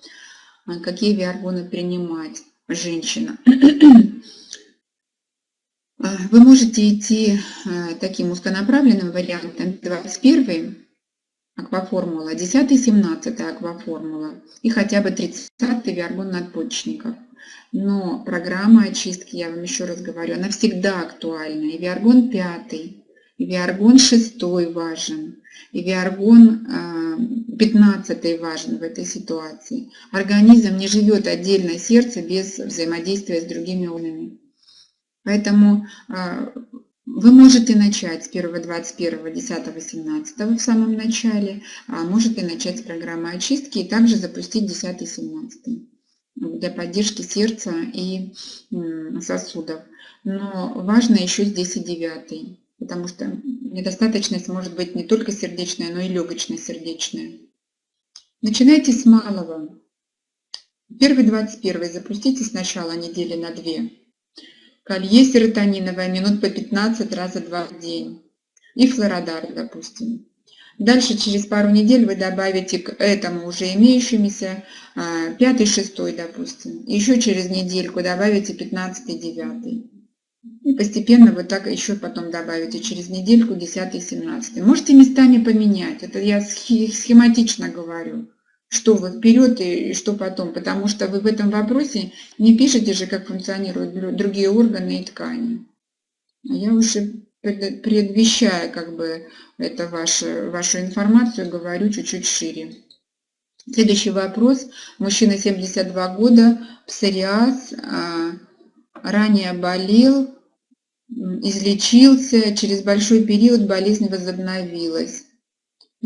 А какие виаргоны принимать? Женщина. А, вы можете идти а, таким узконаправленным вариантом 21 акваформула, 10 и 17 акваформула и хотя бы 30 виаргон надпочечников. Но программа очистки, я вам еще раз говорю, она всегда актуальна. И виаргон 5, и виаргон 6 важен, и виаргон 15 а, важен в этой ситуации. Организм не живет отдельно сердце без взаимодействия с другими органами. Поэтому а, вы можете начать с 1, 21, 10, 17 в самом начале, а можете начать с программы очистки и также запустить 10, 17 для поддержки сердца и сосудов. Но важно еще здесь и 9, потому что недостаточность может быть не только сердечная, но и легочно-сердечная. Начинайте с малого. Первый 21 запустите сначала недели на 2 Колье серотониновое минут по 15 раза два в день. И флородар, допустим. Дальше через пару недель вы добавите к этому уже имеющимися а, пятый, шестой, допустим. Еще через недельку добавите 15, 9. И постепенно вот так еще потом добавите через недельку 10, 17. Можете местами поменять. Это я схематично говорю что вы вперед и что потом, потому что вы в этом вопросе не пишете же, как функционируют другие органы и ткани. А я уже предвещая как бы это вашу, вашу информацию, говорю чуть-чуть шире. Следующий вопрос. Мужчина 72 года, псориаз, а, ранее болел, излечился, через большой период болезнь возобновилась.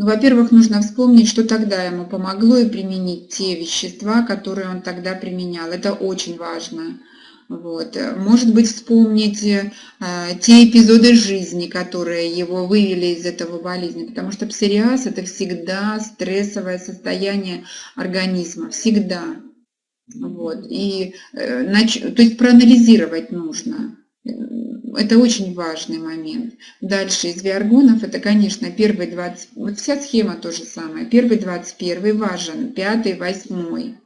Ну, во-первых, нужно вспомнить, что тогда ему помогло и применить те вещества, которые он тогда применял. Это очень важно. Вот. Может быть, вспомнить э, те эпизоды жизни, которые его вывели из этого болезни, потому что псориаз – это всегда стрессовое состояние организма, всегда. Вот. И, э, нач... То есть проанализировать нужно. Это очень важный момент. Дальше из виаргонов это, конечно, первый 20... Вот вся схема то же самое. Первый 21 важен, пятый, восьмой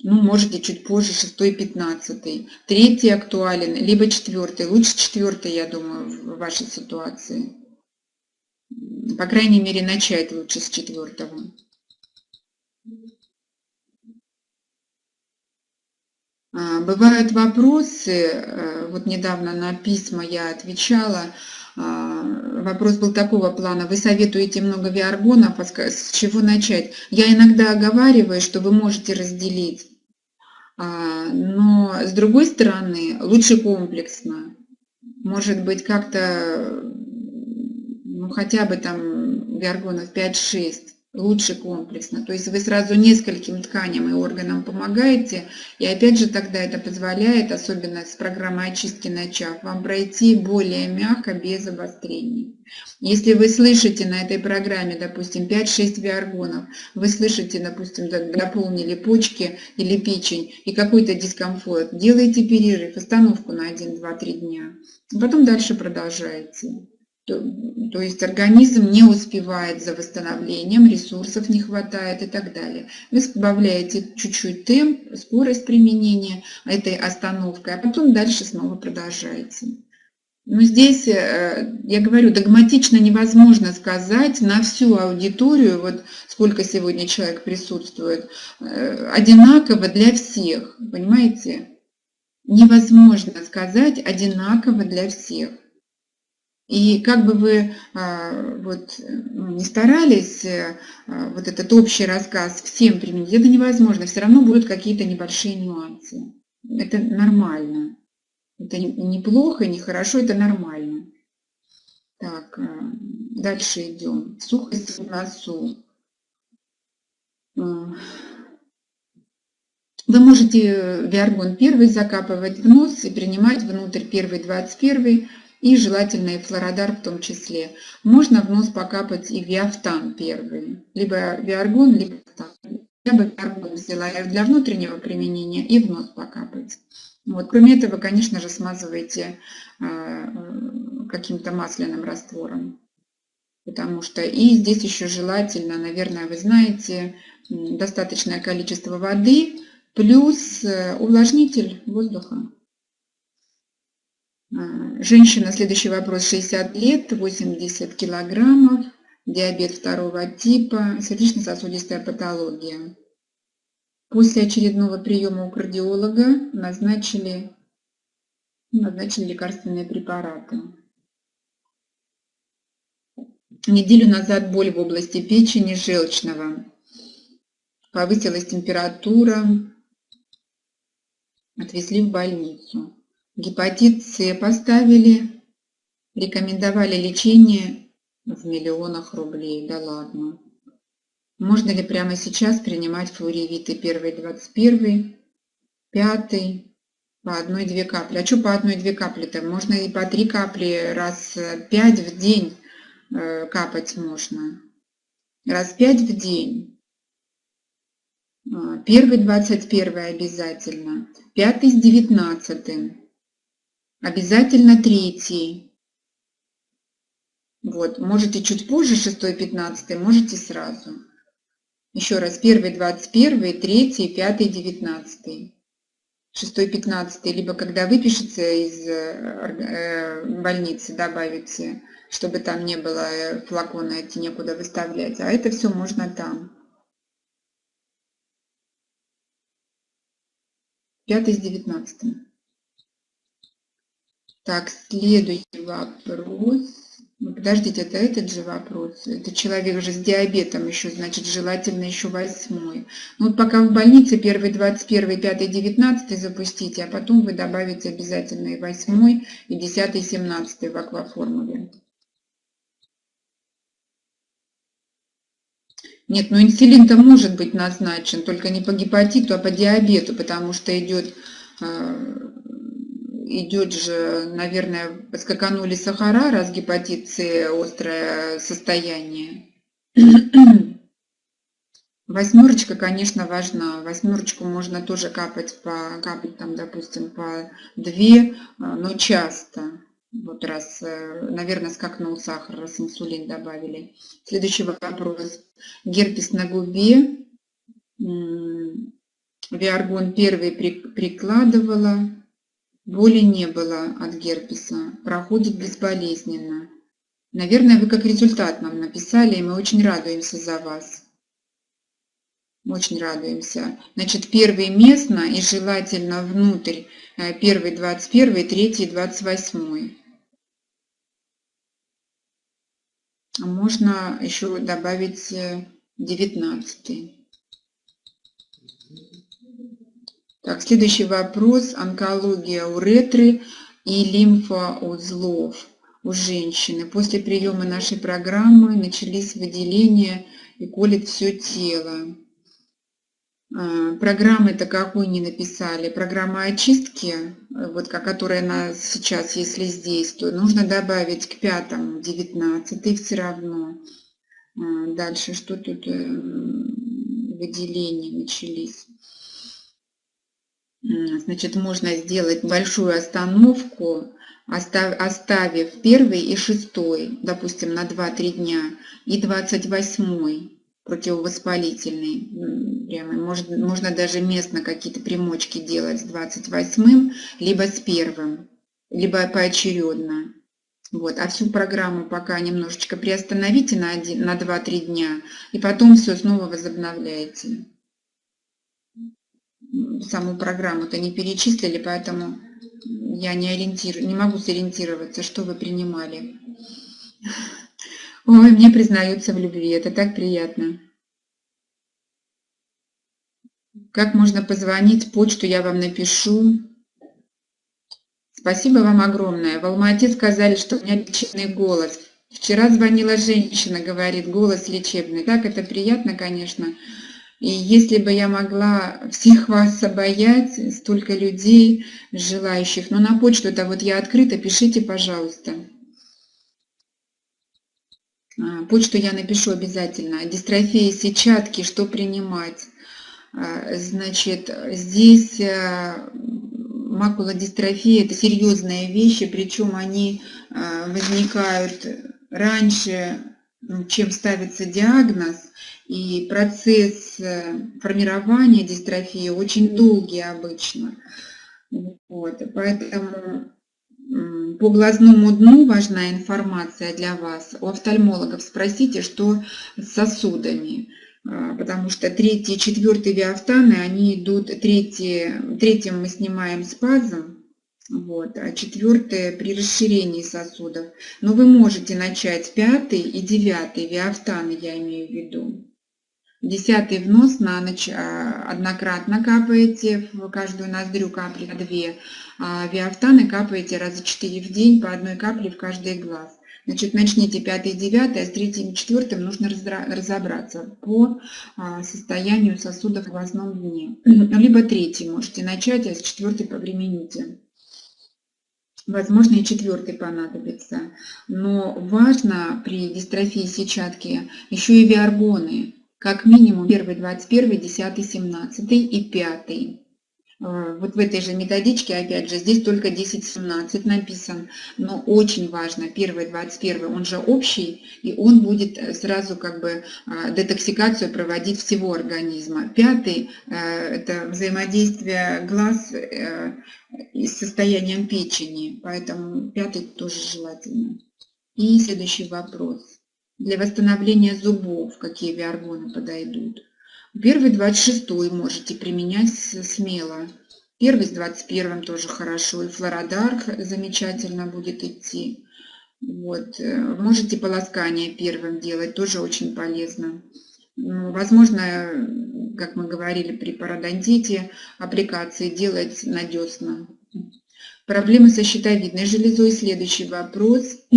ну, можете чуть позже, шестой, пятнадцатый. Третий актуален, либо четвертый. Лучше четвертый, я думаю, в вашей ситуации. По крайней мере, начать лучше с четвертого. Бывают вопросы, э, вот недавно на письма я отвечала, а, вопрос был такого плана, вы советуете много виаргонов, а с чего начать? Я иногда оговариваю, что вы можете разделить, а, но с другой стороны, лучше комплексно. Может быть, как-то, ну хотя бы там виаргонов 5-6, лучше комплексно. То есть вы сразу нескольким тканям и органам помогаете, и опять же тогда это позволяет, особенно с программой очистки начав, вам пройти более мягко, без обострений. Если вы слышите на этой программе, допустим, 5-6 виаргонов, вы слышите, допустим, дополнили почки или печень и какой-то дискомфорт, делайте перерыв, остановку на 1-2-3 дня, потом дальше продолжаете. То, то есть организм не успевает за восстановлением, ресурсов не хватает и так далее. Вы добавляете чуть-чуть темп, скорость применения этой остановкой, а потом дальше снова продолжаете. Но здесь, э, я говорю, догматично невозможно сказать на всю аудиторию, вот сколько сегодня человек присутствует, э, одинаково для всех, понимаете? Невозможно сказать одинаково для всех. И как бы вы а, вот, ну, не старались а, вот этот общий рассказ всем применить, это невозможно. Все равно будут какие-то небольшие нюансы. Это нормально. Это не плохо, не хорошо, это нормально. Так, а, дальше идем. Сухость в носу. Вы можете виаргон первый закапывать в нос и принимать внутрь первый 21 и желательно и флородар в том числе. Можно в нос покапать и виафтан первый, либо виаргон, либо фтан. Я бы виаргон взяла для внутреннего применения и в нос покапать. Вот. Кроме этого, конечно же, смазывайте э, каким-то масляным раствором. Потому что и здесь еще желательно, наверное, вы знаете, достаточное количество воды плюс э, увлажнитель воздуха. А, женщина, следующий вопрос, 60 лет, 80 килограммов, диабет второго типа, сердечно-сосудистая патология. После очередного приема у кардиолога назначили, назначили лекарственные препараты. Неделю назад боль в области печени желчного. Повысилась температура. Отвезли в больницу. Гепатит С поставили, рекомендовали лечение в миллионах рублей. Да ладно. Можно ли прямо сейчас принимать флоревиты первый 21, пятый, по одной-две капли? А что по одной-две капли-то? Можно и по три капли раз пять в день э, капать можно. Раз пять в день. А, первый 21 обязательно. Пятый с девятнадцатым. Обязательно третий. Вот, можете чуть позже, 6 15 можете сразу. Еще раз, первый 21, третий, пятый, 19. 6 15 либо когда выпишется из э, больницы, добавите, чтобы там не было э, флакона эти некуда выставлять. А это все можно там. Пятый с 19. Так, следующий вопрос. Ну, подождите, это этот же вопрос. Это человек же с диабетом еще, значит, желательно еще восьмой. Ну, вот пока в больнице первый 21, 5, 19 запустите, а потом вы добавите обязательно и восьмой, и 10, 17 в акваформуле. Нет, ну инсулин-то может быть назначен, только не по гепатиту, а по диабету, потому что идет, э, идет же, наверное, скаканули сахара, раз гепатит С острое состояние. Восьмерочка, конечно, важна. Восьмерочку можно тоже капать по, капать там, допустим, по две, а, но часто. Вот раз, э, наверное, скакнул сахар, раз инсулин добавили. Следующий вопрос. Герпес на губе. Виаргон первый прикладывала. Боли не было от герпеса. Проходит безболезненно. Наверное, вы как результат нам написали, и мы очень радуемся за вас. Очень радуемся. Значит, первый местно и желательно внутрь. Э, первый 21, третий 28. А можно еще добавить 19. Э, так, следующий вопрос. Онкология уретры и лимфоузлов у женщины. После приема нашей программы начались выделения и колет все тело. А, программы-то какой не написали. Программа очистки, вот, которая на сейчас, если здесь, то нужно добавить к пятому 19 все равно. А, дальше что тут? Э, выделения начались. Значит, можно сделать большую остановку, оставив первый и шестой, допустим, на 2-3 дня, и 28 противовоспалительный. Прямо. Может, можно даже местно какие-то примочки делать с 28-м, либо с первым, либо поочередно. Вот. А всю программу пока немножечко приостановите на, один, на 2-3 дня, и потом все снова возобновляете. Саму программу-то не перечислили, поэтому я не, ориентирую, не могу сориентироваться, что вы принимали. Ой, мне признаются в любви, это так приятно. Как можно позвонить, почту я вам напишу. Спасибо вам огромное. В Алмате сказали, что у меня лечебный голос. Вчера звонила женщина, говорит, голос лечебный. Так, это приятно, конечно. И если бы я могла всех вас обаять, столько людей, желающих, но на почту это вот я открыта, пишите, пожалуйста. А, почту я напишу обязательно. Дистрофия сетчатки, что принимать? А, значит, здесь а, макулодистрофия – это серьезные вещи, причем они возникают раньше, ну, чем ставится диагноз, и процесс э, формирования дистрофии очень долгий обычно. Вот, поэтому по глазному дну важна информация для вас. У офтальмологов спросите, что с сосудами. А, потому что третий и четвертый виафтаны, они идут, третий, третьим мы снимаем спазм, вот, а четвертое при расширении сосудов. Но вы можете начать пятый и девятый виафтаны, я имею в виду. Десятый внос на ночь а, однократно капаете, в каждую ноздрю капли две, а виафтаны капаете раза четыре в день по одной капле в каждый глаз. Значит, начните пятый и девятый, а с третьим и четвертым нужно разобраться по а, состоянию сосудов в глазном дне. Либо третий можете начать, а с четвертый повремените. Возможно, и четвертый понадобится. Но важно при дистрофии сетчатки еще и виаргоны как минимум первый 21, 10, 17 и 5. Э, вот в этой же методичке, опять же, здесь только 10-17 написан, но очень важно, первый 21, он же общий, и он будет э, сразу как бы э, детоксикацию проводить всего организма. Пятый – это взаимодействие глаз с состоянием печени, поэтому пятый тоже желательно. И следующий вопрос для восстановления зубов, какие виаргоны подойдут. Первый 26 можете применять смело. Первый с 21 тоже хорошо. И флородарх замечательно будет идти. Вот. Э, можете полоскание первым делать, тоже очень полезно. Ну, возможно, как мы говорили при пародонтите, аппликации делать на Проблемы со щитовидной железой. Следующий вопрос.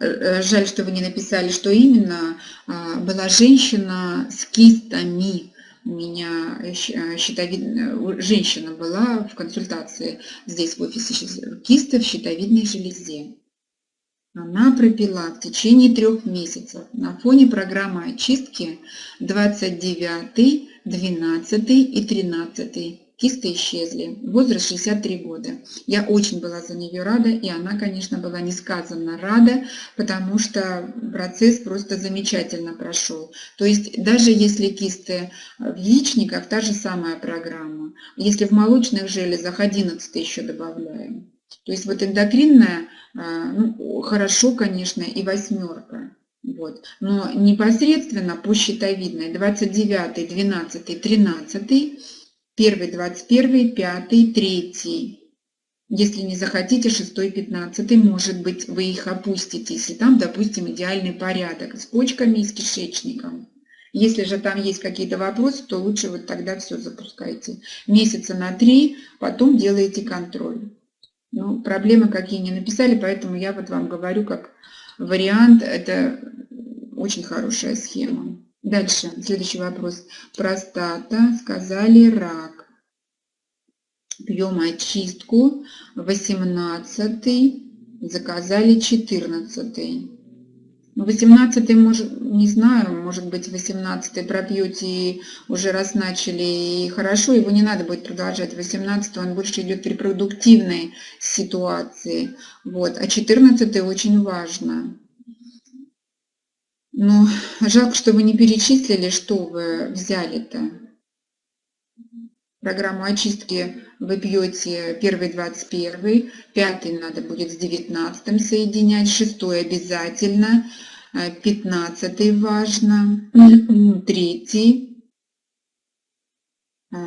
жаль, что вы не написали, что именно, была женщина с кистами, у меня щитовидная женщина была в консультации здесь в офисе кисты в щитовидной железе. Она пропила в течение трех месяцев на фоне программы очистки 29, 12 и 13. Кисты исчезли. Возраст 63 года. Я очень была за нее рада, и она, конечно, была несказанно рада, потому что процесс просто замечательно прошел. То есть даже если кисты в яичниках, та же самая программа. Если в молочных железах 11 еще добавляем. То есть вот эндокринная, а, ну, хорошо, конечно, и восьмерка. Вот. Но непосредственно по щитовидной 29, 12, 13, 1, 21, 5, 3. Если не захотите, 6, 15, может быть, вы их опустите, если там, допустим, идеальный порядок с почками и с кишечником. Если же там есть какие-то вопросы, то лучше вот тогда все запускайте. Месяца на 3, потом делаете контроль. Ну, проблемы какие не написали, поэтому я вот вам говорю как вариант. Это очень хорошая схема. Дальше, следующий вопрос. Простата, сказали рак. Пьем очистку. 18 заказали 14 18 может, не знаю, может быть 18 пропьете и уже раз начали и хорошо, его не надо будет продолжать. 18 он больше идет при продуктивной ситуации. Вот. А 14 очень важно. Но жалко, что вы не перечислили, что вы взяли-то. Программу очистки вы пьете первый 21, пятый надо будет с 19 соединять, шестой обязательно, э, пятнадцатый важно, третий, а,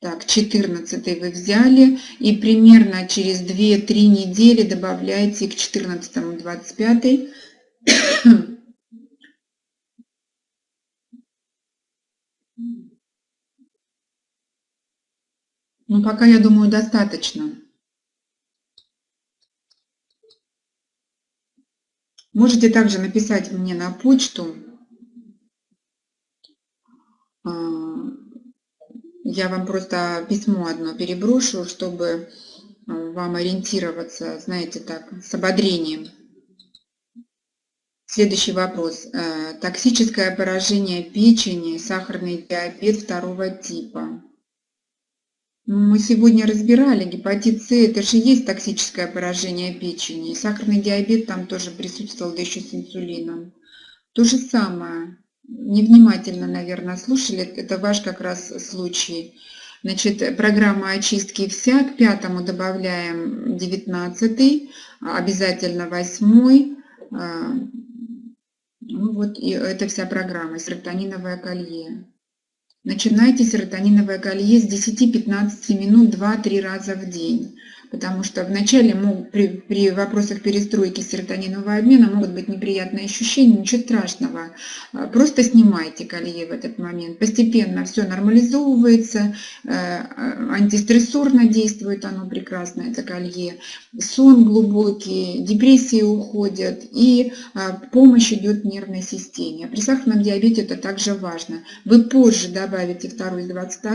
так, 14 вы взяли и примерно через 2-3 недели добавляете к 14 25 Ну, пока, я думаю, достаточно. Можете также написать мне на почту. А, я вам просто письмо одно переброшу, чтобы а, вам ориентироваться, знаете, так, с ободрением. Следующий вопрос. Э, токсическое поражение печени, сахарный диабет второго типа. Мы сегодня разбирали гепатит С, это же есть токсическое поражение печени. сахарный диабет там тоже присутствовал, да еще с инсулином. То же самое. Невнимательно, наверное, слушали. Это ваш как раз случай. Значит, программа очистки вся. К пятому добавляем 19, обязательно восьмой. А, ну вот и это вся программа, серотониновое колье. Начинайте серотониновое колье с 10-15 минут 2-3 раза в день потому что вначале мог, при, при вопросах перестройки серотонинового обмена могут быть неприятные ощущения, ничего страшного. А, просто снимайте колье в этот момент. Постепенно все нормализовывается, э, антистрессорно действует оно прекрасно, это колье. Сон глубокий, депрессии уходят и а, помощь идет нервной системе. При сахарном диабете это также важно. Вы позже добавите второй с 22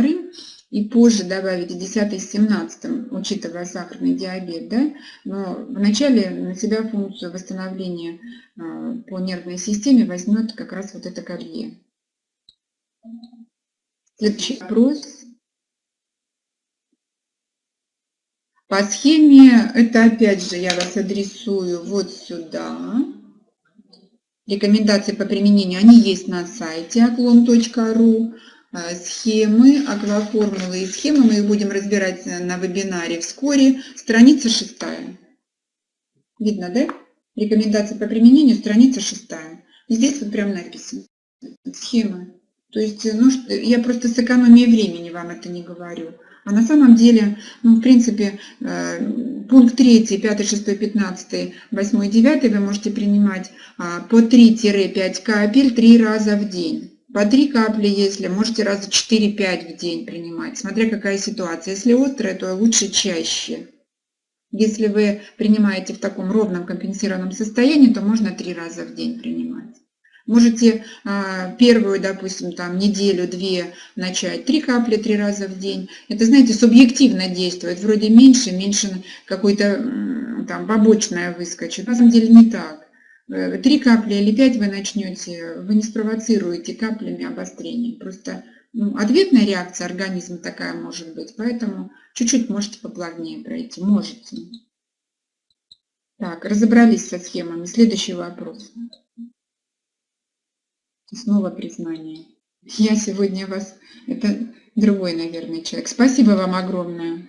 и позже добавите 10 с 17, учитывая сахарный диабет, да, но вначале на себя функцию восстановления а, по нервной системе возьмет как раз вот это колье. Следующий вопрос. По схеме, это опять же я вас адресую вот сюда. Рекомендации по применению, они есть на сайте оклон.ру. Э, схемы, акваформулы и схемы. Мы их будем разбирать на вебинаре вскоре. Страница шестая. Видно, да? Рекомендации по применению, страница шестая. Здесь вот прям написано. Схемы. То есть, ну, я просто с времени вам это не говорю. А на самом деле, ну, в принципе, э, пункт 3, 5, 6, 15, 8, 9 вы можете принимать а, по 3-5 капель 3 раза в день. По 3 капли, если можете раза 4-5 в день принимать, смотря какая ситуация. Если острая, то лучше чаще. Если вы принимаете в таком ровном компенсированном состоянии, то можно три раза в день принимать. Можете а, первую, допустим, там неделю-две начать три капли три раза в день. Это, знаете, субъективно действует. Вроде меньше, меньше какой-то там побочное выскочит. На самом деле не так. Э, три капли или пять вы начнете, вы не спровоцируете каплями обострение. Просто ну, ответная реакция организма такая может быть, поэтому чуть-чуть можете поплавнее пройти. Можете. Так, разобрались со схемами. Следующий вопрос. Снова признание. Я сегодня вас... Это другой, наверное, человек. Спасибо вам огромное.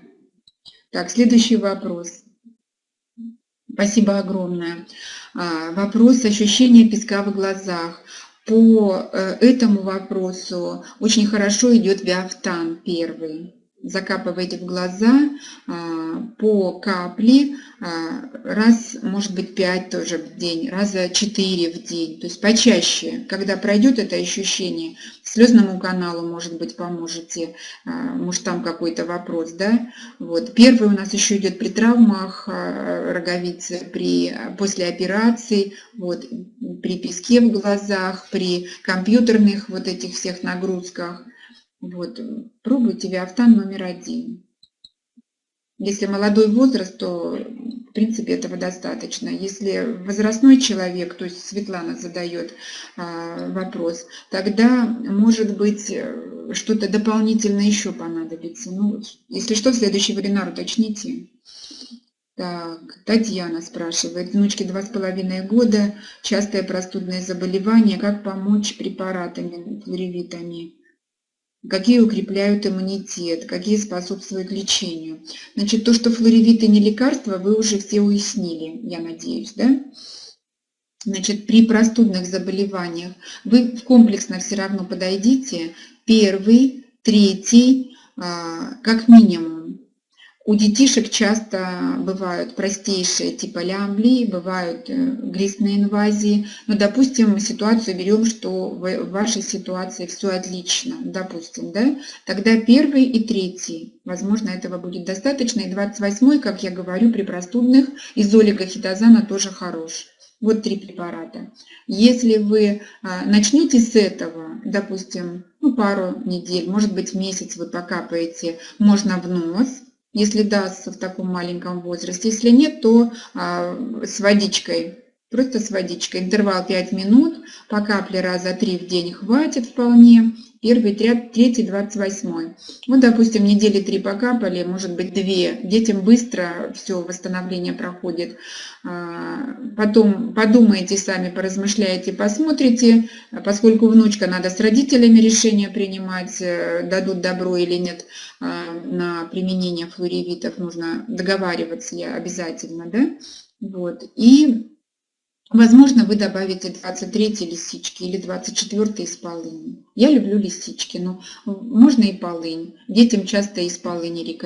Так, следующий вопрос. Спасибо огромное. А, вопрос ощущения песка в глазах. По э, этому вопросу очень хорошо идет Виафтан первый закапываете в глаза а, по капле а, раз, может быть, 5 тоже в день, раза 4 в день, то есть почаще. Когда пройдет это ощущение, слезному каналу, может быть, поможете, а, может, там какой-то вопрос, да. Вот. Первый у нас еще идет при травмах роговицы, при, после операций, вот, при песке в глазах, при компьютерных вот этих всех нагрузках – вот, пробуйте Виафтан номер один. Если молодой возраст, то в принципе этого достаточно. Если возрастной человек, то есть Светлана задает а, вопрос, тогда может быть э, что-то дополнительно еще понадобится. Ну, если что, в следующий вебинар уточните. Так, Татьяна спрашивает, внучке два с половиной года, частое простудное заболевание, как помочь препаратами, флоревитами? Какие укрепляют иммунитет, какие способствуют лечению. Значит, то, что флоревиты не лекарства, вы уже все уяснили, я надеюсь, да? Значит, при простудных заболеваниях вы комплексно все равно подойдите первый, третий, а, как минимум. У детишек часто бывают простейшие типа лямблии, бывают э, глистные инвазии. Но, допустим, ситуацию берем, что в вашей ситуации все отлично, допустим, да? Тогда первый и третий, возможно, этого будет достаточно. И 28 как я говорю, при простудных изолигохитозана тоже хорош. Вот три препарата. Если вы а, начнете с этого, допустим, ну, пару недель, может быть, месяц вы покапаете, можно в нос – если дастся в таком маленьком возрасте. Если нет, то а, с водичкой, просто с водичкой. Интервал 5 минут, по капле раза 3 в день хватит вполне первый, третий, двадцать восьмой. Вот, допустим, недели три покапали, может быть, две. Детям быстро все восстановление проходит. А, потом подумайте сами, поразмышляете, посмотрите, поскольку внучка надо с родителями решение принимать, э, дадут добро или нет а, на применение флоревитов, нужно договариваться обязательно, да? Вот. И Возможно, вы добавите 23 лисички или 24 из полыни. Я люблю лисички, но можно и полынь. Детям часто из полыни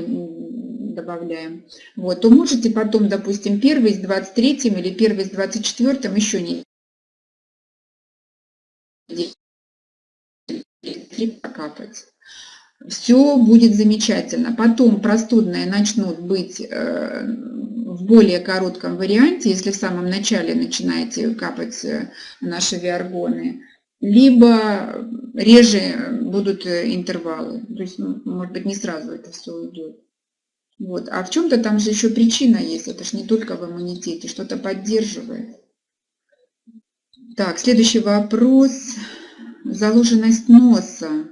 добавляем. Вот, то можете потом, допустим, первый с 23 или первый с 24 еще не покапать. Все будет замечательно. Потом простудные начнут быть э, в более коротком варианте, если в самом начале начинаете капать э, наши виаргоны, либо реже будут э, интервалы. То есть, может быть, не сразу это все уйдет. Вот. А в чем-то там же еще причина есть. Это же не только в иммунитете, что-то поддерживает. Так, следующий вопрос. Заложенность носа.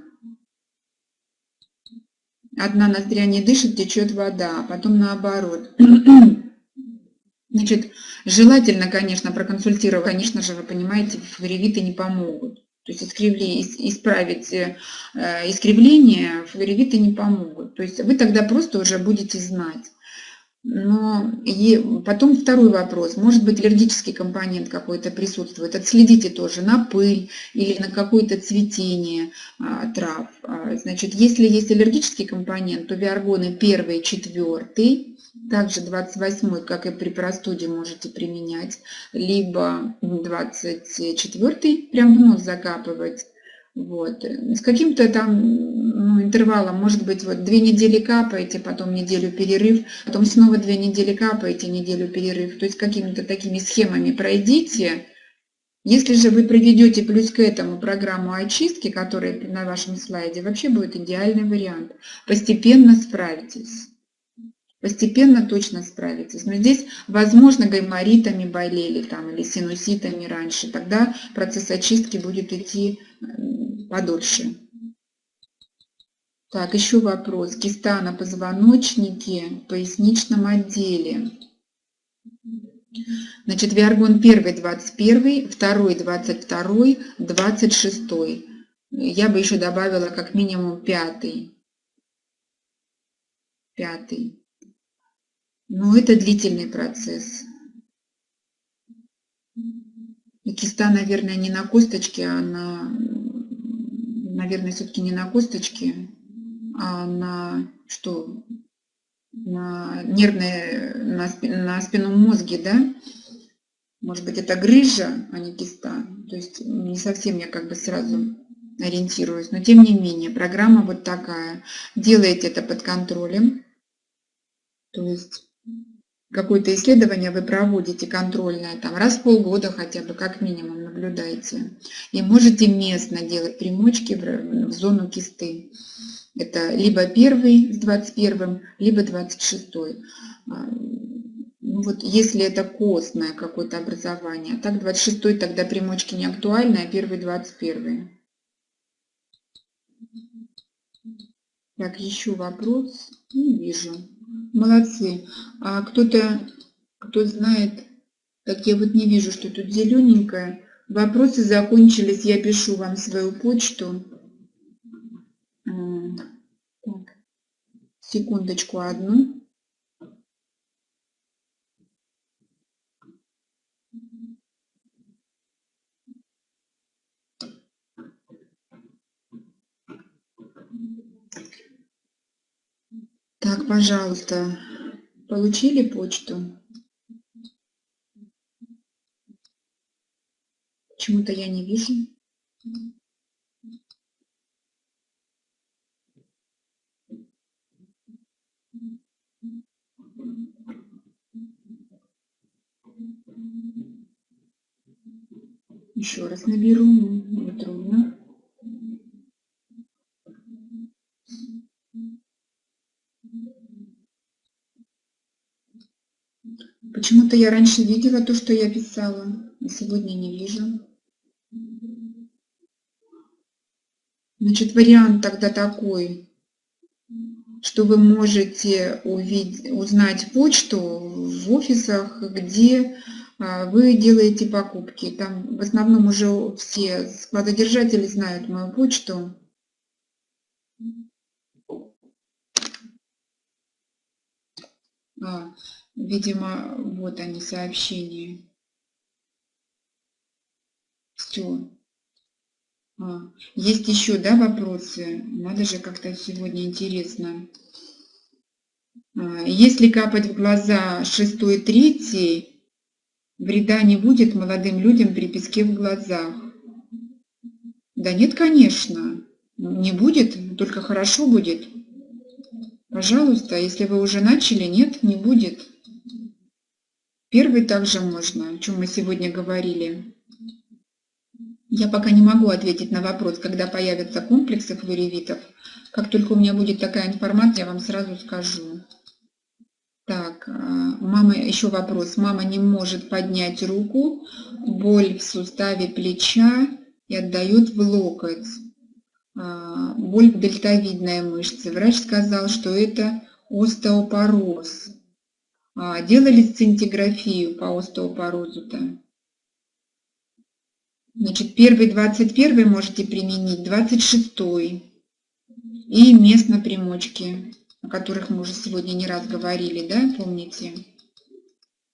Одна ноздря не дышит, течет вода, а потом наоборот. Значит, желательно, конечно, проконсультировать. Конечно же, вы понимаете, флоревиты не помогут. То есть искривление, исправить э, искривление флоревиты не помогут. То есть вы тогда просто уже будете знать. Но и потом второй вопрос. Может быть аллергический компонент какой-то присутствует. Отследите тоже на пыль или на какое-то цветение а, трав. А, значит, если есть аллергический компонент, то виаргоны первый, четвертый также 28 как и при простуде, можете применять, либо 24 прям в нос закапывать, Вот. С каким-то там ну, интервалом, может быть, вот две недели капаете, потом неделю перерыв, потом снова две недели капаете, неделю перерыв. То есть какими-то такими схемами пройдите. Если же вы проведете плюс к этому программу очистки, которая на вашем слайде, вообще будет идеальный вариант. Постепенно справитесь. Постепенно точно справитесь. Но здесь, возможно, гайморитами болели там, или синуситами раньше. Тогда процесс очистки будет идти подольше. Так, еще вопрос. Киста на позвоночнике, поясничном отделе. Значит, Виаргон 1 21, 2 22, 26. Я бы еще добавила как минимум 5. Пятый. Но это длительный процесс. Киста, наверное, не на косточке, а на, наверное, все-таки не на косточке, а на что? На нервное, на, на спинном мозге, да? Может быть, это грыжа, а не киста. То есть не совсем я как бы сразу ориентируюсь. Но тем не менее, программа вот такая. Делаете это под контролем. То есть какое-то исследование вы проводите контрольное, там раз в полгода хотя бы, как минимум, наблюдаете. И можете местно делать примочки в, в зону кисты. Это либо первый с 21, либо 26. А, ну вот если это костное какое-то образование, так 26 тогда примочки не актуальны, а первый 21. Так, еще вопрос. Не вижу. Молодцы. А кто-то, кто знает, так я вот не вижу, что тут зелененькое. Вопросы закончились, я пишу вам свою почту. Так, секундочку одну. Так, пожалуйста, получили почту? Почему-то я не вижу. Еще раз наберу, не трудно. Почему-то я раньше видела то, что я писала, а сегодня не вижу. Значит, вариант тогда такой, что вы можете увидеть, узнать почту в офисах, где а, вы делаете покупки. Там в основном уже все складодержатели знают мою почту. А, Видимо, вот они, сообщения. Все. А, есть еще, да, вопросы? Надо же как-то сегодня интересно. А, если капать в глаза шестой, третий, вреда не будет молодым людям при песке в глазах. Да нет, конечно, не будет, только хорошо будет. Пожалуйста, если вы уже начали, нет, не будет. Первый также можно, о чем мы сегодня говорили. Я пока не могу ответить на вопрос, когда появятся комплексы флоревитов. Как только у меня будет такая информация, я вам сразу скажу. Так, а, мама, еще вопрос. Мама не может поднять руку, боль в суставе плеча и отдает в локоть. А, боль в дельтовидной мышце. Врач сказал, что это остеопороз. А, делали сцинтиграфию по остеопорозу-то? Значит, первый 21 можете применить, 26 и местно примочки, о которых мы уже сегодня не раз говорили, да, помните?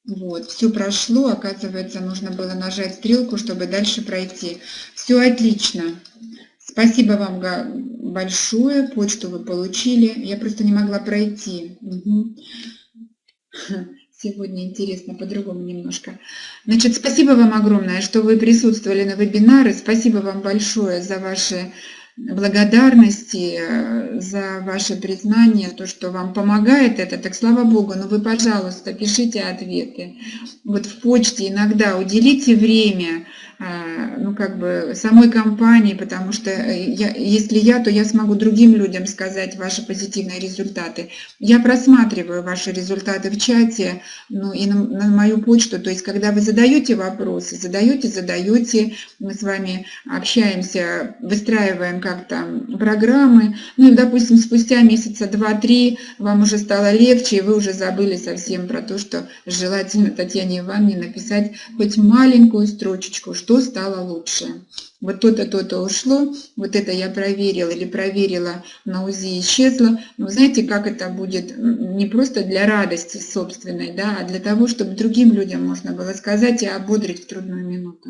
Вот, все прошло, оказывается, нужно было нажать стрелку, чтобы дальше пройти. Все отлично. Спасибо вам большое, почту вы получили. Я просто не могла пройти. Угу. Сегодня интересно, по-другому немножко. Значит, спасибо вам огромное, что вы присутствовали на вебинаре. Спасибо вам большое за ваши благодарности, э, за ваше признание, то, что вам помогает это, так слава Богу, но вы, пожалуйста, пишите ответы. Вот в почте иногда уделите время, ну, как бы самой компании, потому что э, я, если я, то я смогу другим людям сказать ваши позитивные результаты. Я просматриваю ваши результаты в чате, ну, и на, на мою почту, то есть, когда вы задаете вопросы, задаете, задаете, мы с вами общаемся, выстраиваем как-то программы, ну, и, допустим, спустя месяца два-три вам уже стало легче, и вы уже забыли совсем про то, что желательно Татьяне Ивановне написать хоть маленькую строчечку, что стало лучше. Вот то-то, то-то ушло, вот это я проверила или проверила на УЗИ исчезло. Но знаете, как это будет не просто для радости собственной, да, а для того, чтобы другим людям можно было сказать и ободрить в трудную минуту.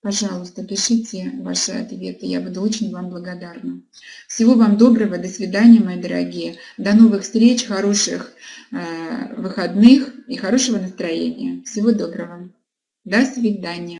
Пожалуйста, пишите ваши ответы, я буду очень вам благодарна. Всего вам доброго, до свидания, мои дорогие. До новых встреч, хороших э, выходных и хорошего настроения. Всего доброго. До свидания.